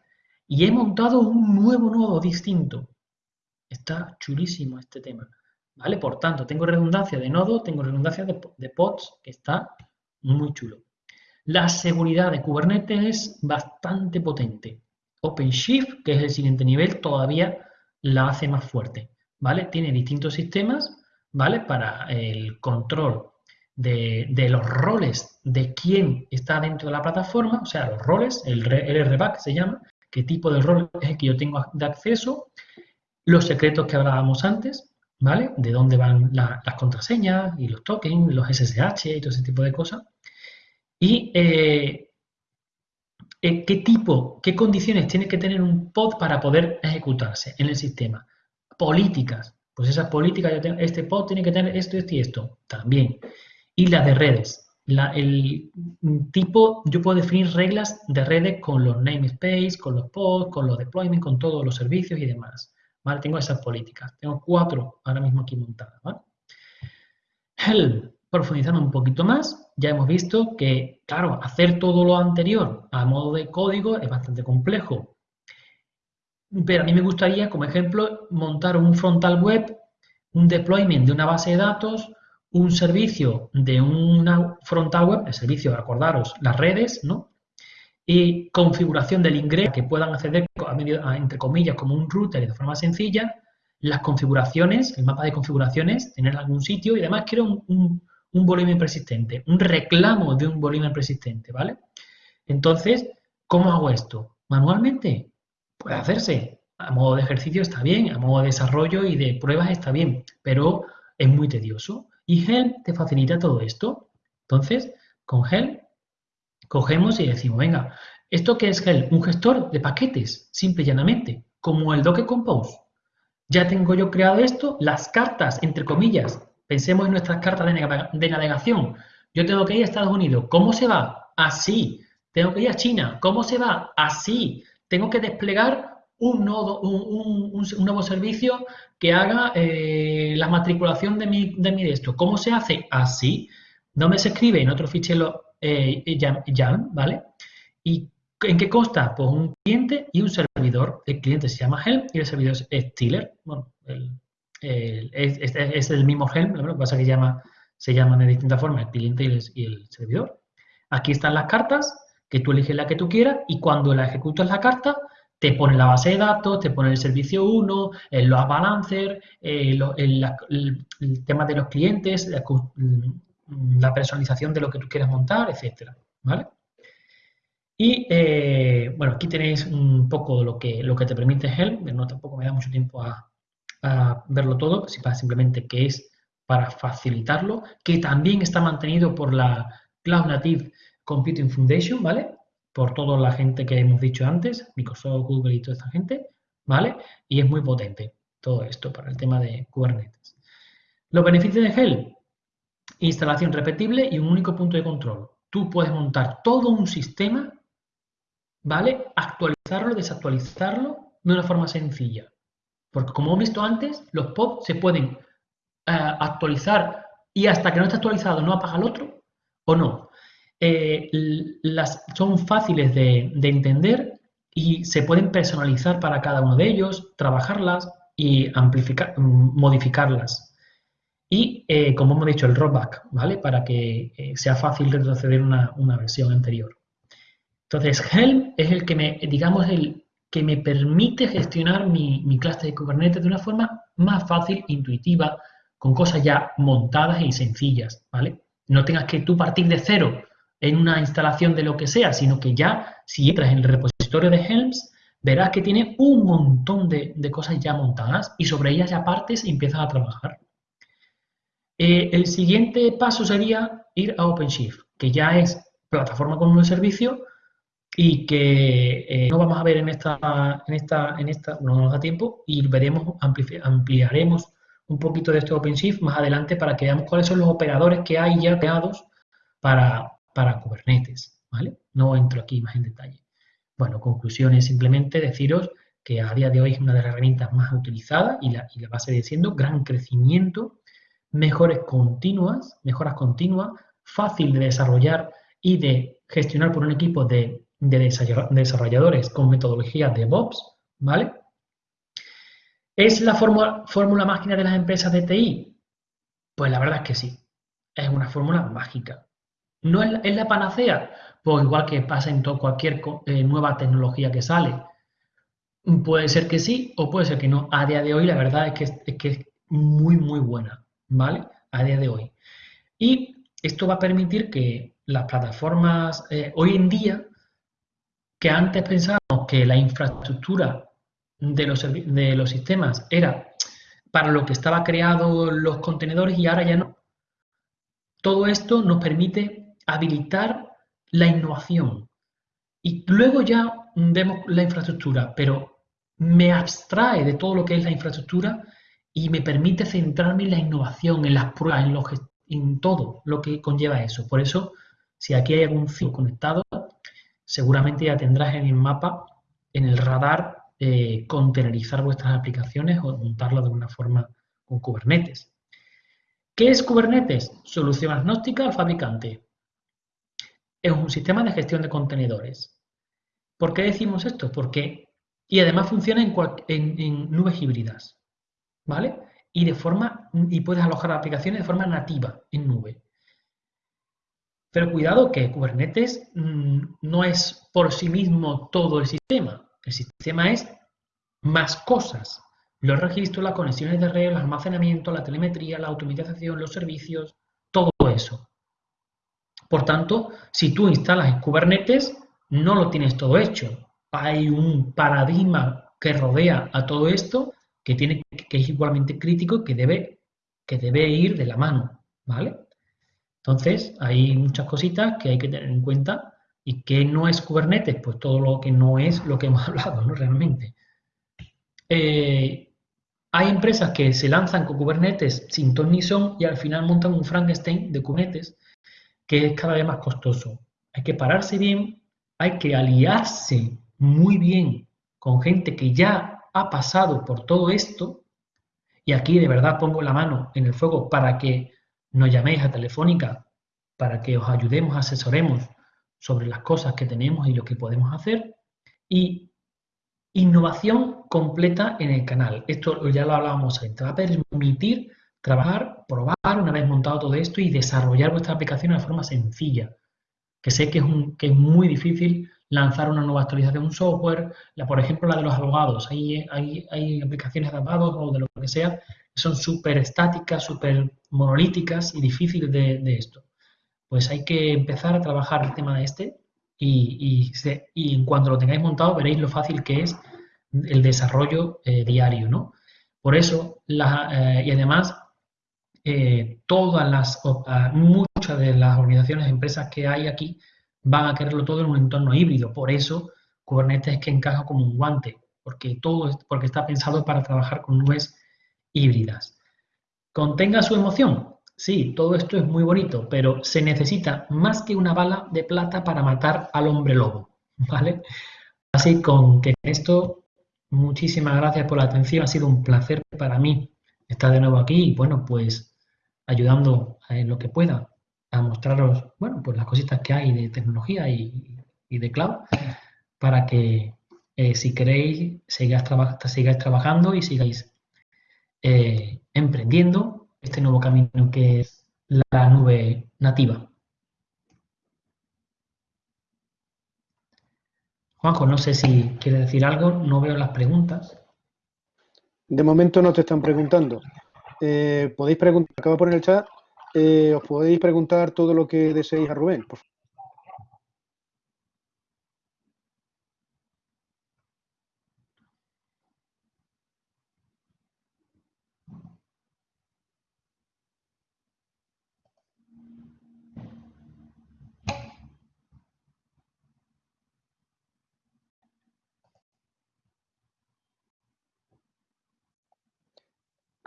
Speaker 2: Y he montado un nuevo nodo distinto. Está chulísimo este tema. ¿Vale? Por tanto, tengo redundancia de nodo, tengo redundancia de, pods, que está muy chulo. La seguridad de Kubernetes es bastante potente. OpenShift, que es el siguiente nivel, todavía la hace más fuerte. ¿Vale? Tiene distintos sistemas ¿vale? Para el control de, los roles de quién está dentro de la plataforma, o sea, los roles, el, RBAC se llama, qué tipo de rol es el que yo tengo de acceso, los secretos que hablábamos antes, ¿vale? De dónde van las contraseñas y los tokens, los SSH y todo ese tipo de cosas. Y eh, eh, qué tipo, qué condiciones tiene que tener un pod para poder ejecutarse en el sistema. Políticas, pues esas políticas, este pod tiene que tener esto, esto y esto, también. Y las de redes. El tipo, yo puedo definir reglas de redes con los namespace, con los pods, con los deployments, con todos los servicios y demás. Tengo esas políticas. Tengo cuatro ahora mismo aquí montadas, ¿vale? Helm, profundizando un poquito más, ya hemos visto que, claro, hacer todo lo anterior a modo de código es bastante complejo. Pero a mí me gustaría, como ejemplo, montar un frontal web, un deployment de una base de datos, un servicio de una frontal web, el servicio, acordaros, las redes, ¿no? y configuración del ingreso que puedan acceder, a entre comillas, como un router de forma sencilla, las configuraciones, el mapa de configuraciones, tener algún sitio y además quiero un, volumen persistente, un reclamo de un volumen persistente, ¿vale? Entonces, ¿cómo hago esto? ¿Manualmente? Puede hacerse. A modo de ejercicio está bien, a modo de desarrollo y de pruebas está bien, pero es muy tedioso. Y Helm te facilita todo esto. Entonces, con Helm Cogemos y decimos, venga, ¿esto qué es Helm? Un gestor de paquetes, simple y llanamente, como el Docker Compose. Ya tengo yo creado esto, las cartas, entre comillas, pensemos en nuestras cartas de, navegación. Yo tengo que ir a Estados Unidos, ¿cómo se va? Así. Tengo que ir a China, ¿cómo se va? Así. Tengo que desplegar un, nodo, un, nuevo servicio que haga eh, la matriculación de mi, de mi esto. ¿Cómo se hace? Así. Me se escribe en otro fichero eh, ¿vale? ¿Y en qué consta? Pues un cliente y un servidor. El cliente se llama Helm y el servidor es Tiller. Bueno, es, el mismo Helm, lo que pasa es que llama, se llaman de distintas formas el cliente y el, servidor. Aquí están las cartas, que tú eliges la que tú quieras y cuando la ejecutas la carta, te pone la base de datos, te pone el servicio 1, el load balancer, el, el, tema de los clientes, Mm, la personalización de lo que tú quieras montar, etcétera, ¿vale? Y, eh, bueno, aquí tenéis un poco lo que, lo que te permite Helm, no tampoco me da mucho tiempo a, verlo todo, simplemente que es para facilitarlo, que también está mantenido por la Cloud Native Computing Foundation, ¿vale? Por toda la gente que hemos dicho antes, Microsoft, Google y toda esta gente, ¿vale? Y es muy potente todo esto para el tema de Kubernetes. Los beneficios de Helm, instalación repetible y un único punto de control. Tú puedes montar todo un sistema, ¿vale? Actualizarlo, desactualizarlo de una forma sencilla. Porque como hemos visto antes, los pods se pueden eh, actualizar y hasta que no esté actualizado no apaga el otro, o no. Eh, las, son fáciles de, de entender y se pueden personalizar para cada uno de ellos, trabajarlas y amplificar, modificarlas y, eh, como hemos dicho, el rollback, ¿vale? Para que eh, sea fácil retroceder una, una versión anterior. Entonces, Helm es el que me, digamos, el que me permite gestionar mi, mi clase de Kubernetes de una forma más fácil, intuitiva, con cosas ya montadas y sencillas, ¿vale? No tengas que tú partir de cero en una instalación de lo que sea, sino que ya, si entras en el repositorio de Helms, verás que tiene un montón de, de cosas ya montadas y sobre ellas ya partes y empiezas a trabajar. Eh, el siguiente paso sería ir a OpenShift, que ya es plataforma con un servicio y que eh, no vamos a ver en esta, en esta, en esta, no nos da tiempo y veremos, ampliaremos un poquito de este OpenShift más adelante para que veamos cuáles son los operadores que hay ya creados para, para Kubernetes, ¿vale? No entro aquí más en detalle. Bueno, conclusiones simplemente deciros que a día de hoy es una de las herramientas más utilizadas y la, y la va a seguir siendo gran crecimiento continuas, mejoras continuas, fácil de desarrollar y de gestionar por un equipo de, desarrolladores con metodología de DevOps, ¿vale? ¿Es la fórmula, fórmula máquina de las empresas de TI? Pues la verdad es que sí, es una fórmula mágica. ¿No es la, panacea? Pues igual que pasa en todo, cualquier eh, nueva tecnología que sale. Puede ser que sí o puede ser que no. A día de hoy la verdad es que es, que es muy, muy buena. ¿vale? A día de hoy. Y esto va a permitir que las plataformas, eh, hoy en día, que antes pensábamos que la infraestructura de los, de los sistemas era para lo que estaba creado los contenedores y ahora ya no. Todo esto nos permite habilitar la innovación. Y luego ya vemos la infraestructura, pero me abstrae de todo lo que es la infraestructura y me permite centrarme en la innovación, en las pruebas, en, en todo lo que conlleva eso. Por eso, si aquí hay algún filo conectado, seguramente ya tendrás en el mapa, en el radar, eh, contenerizar vuestras aplicaciones o montarlas de una forma con Kubernetes. ¿Qué es Kubernetes? Solución agnóstica al fabricante. Es un sistema de gestión de contenedores. ¿Por qué decimos esto? Porque, y además funciona en, nubes híbridas, ¿vale? Y de forma, y puedes alojar aplicaciones de forma nativa en nube. Pero cuidado que Kubernetes mm, no es por sí mismo todo el sistema. El sistema es más cosas. Los registros, las conexiones de red, el almacenamiento, la telemetría, la automatización, los servicios, todo eso. Por tanto, si tú instalas Kubernetes, no lo tienes todo hecho. Hay un paradigma que rodea a todo esto que, tiene, que es igualmente crítico que debe, que debe ir de la mano. ¿vale? Entonces, hay muchas cositas que hay que tener en cuenta ¿Y qué no es Kubernetes? Pues todo lo que no es lo que hemos hablado, ¿no? Realmente. Eh, hay empresas que se lanzan con Kubernetes sin ton ni son y al final montan un Frankenstein de Kubernetes que es cada vez más costoso. Hay que pararse bien, hay que aliarse muy bien con gente que ya ha pasado por todo esto y aquí de verdad pongo la mano en el fuego para que nos llaméis a Telefónica, para que os ayudemos, asesoremos sobre las cosas que tenemos y lo que podemos hacer. Y innovación completa en el canal. Esto ya lo hablábamos antes. Va a permitir trabajar, probar una vez montado todo esto y desarrollar vuestra aplicación de forma sencilla. Que sé que es, que es muy difícil lanzar una nueva actualización de un software, la, por ejemplo la de los abogados. Hay, hay, hay aplicaciones de o de lo que sea que son súper estáticas, súper monolíticas y difíciles de, esto pues hay que empezar a trabajar el tema de este y, y, en cuanto lo tengáis montado veréis lo fácil que es el desarrollo eh, diario, ¿no? Por eso, eh, y además, eh, todas las, muchas de las organizaciones, empresas que hay aquí, van a quererlo todo en un entorno híbrido. Por eso, Kubernetes es que encaja como un guante, porque todo, porque está pensado para trabajar con nubes híbridas. Contenga su emoción, Sí, todo esto es muy bonito, pero se necesita más que una bala de plata para matar al hombre lobo, ¿vale? Así con que esto, muchísimas gracias por la atención, ha sido un placer para mí estar de nuevo aquí y bueno, pues ayudando en lo que pueda a mostraros, bueno, pues las cositas que hay de tecnología y, de cloud para que eh, si queréis sigáis, sigáis, trabajando y sigáis eh, emprendiendo este nuevo camino que es la nube nativa. Juanjo, no sé si quiere decir algo, no veo las preguntas.
Speaker 1: De momento no te están preguntando. Eh, podéis preguntar, acabo de poner el chat, eh, os podéis preguntar todo lo que deseéis a Rubén, por favor.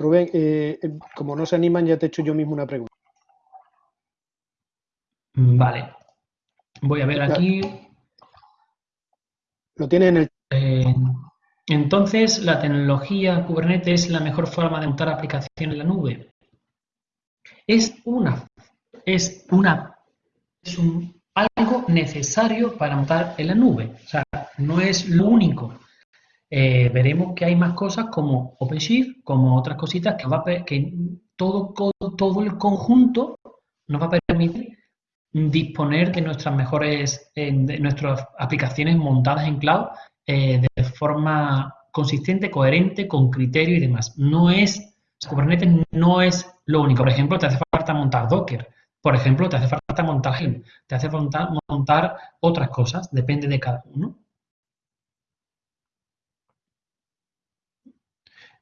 Speaker 1: Rubén, eh, eh, como no se animan, ya te he hecho yo mismo una pregunta.
Speaker 2: Vale. Voy a ver aquí.
Speaker 1: Lo tiene en el.
Speaker 2: Eh, entonces, la tecnología Kubernetes es la mejor forma de montar aplicaciones en la nube. Es una, es una, es un, algo necesario para montar en la nube. O sea, no es lo único. Eh, veremos que hay más cosas como OpenShift, como otras cositas que, todo, todo el conjunto nos va a permitir disponer de nuestras mejores, eh, de nuestras aplicaciones montadas en cloud eh, de forma consistente, coherente, con criterio y demás. No es, Kubernetes no es lo único. Por ejemplo, te hace falta montar Docker. Por ejemplo, te hace falta montar Helm. Te hace falta montar otras cosas. Depende de cada uno.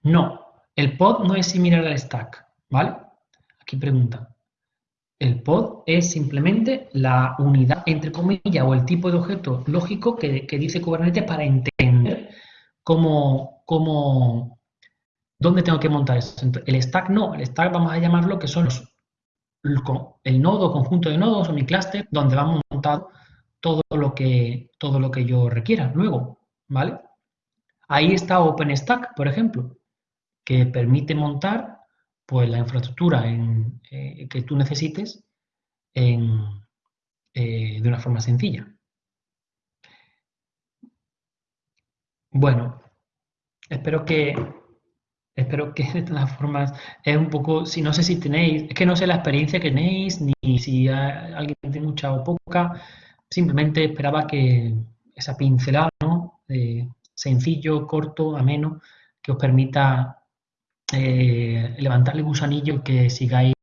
Speaker 2: No, el pod no es similar al stack, ¿vale? Aquí pregunta. El pod es simplemente la unidad, entre comillas, o el tipo de objeto lógico que, dice Kubernetes para entender cómo, cómo, dónde tengo que montar eso. El stack no, el stack vamos a llamarlo que son los, el nodo, conjunto de nodos o mi clúster, donde vamos a montar todo lo que, todo lo que yo requiera luego, ¿vale? Ahí está OpenStack, por ejemplo, que permite montar pues, la infraestructura eh, que tú necesites eh, de una forma sencilla. Bueno, espero que espero que de todas formas es un poco, si no sé si tenéis, es que no sé la experiencia que tenéis, ni si alguien tiene mucha o poca, simplemente esperaba que esa pincelada, ¿no? sencillo, corto, ameno, que os permita eh, levantar el gusanillo que sigáis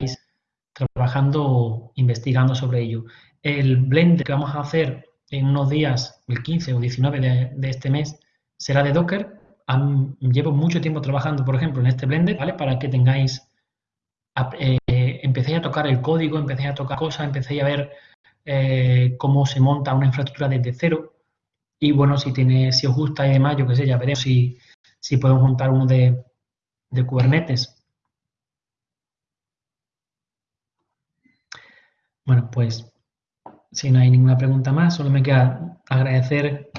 Speaker 2: trabajando, investigando sobre ello. El blend que vamos a hacer en unos días, el 15 o 19 de, este mes, será de Docker. llevo mucho tiempo trabajando, por ejemplo, en este Blender, ¿vale? Para que tengáis, eh, empecéis a tocar el código, empecéis a tocar cosas, empecéis a ver eh, cómo se monta una infraestructura desde cero. Y bueno, si tiene, si os gusta y demás, yo qué sé, ya veremos si, si podemos montar uno de, de Kubernetes. Bueno, pues si no hay ninguna pregunta más, solo me queda agradecer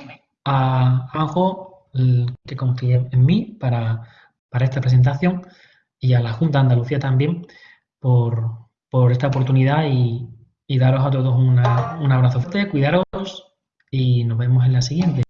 Speaker 2: a Anjo que confíe en mí para, esta presentación y a la Junta de Andalucía también por, esta oportunidad y, daros a todos un abrazo fuerte, cuidaros y nos vemos en la siguiente.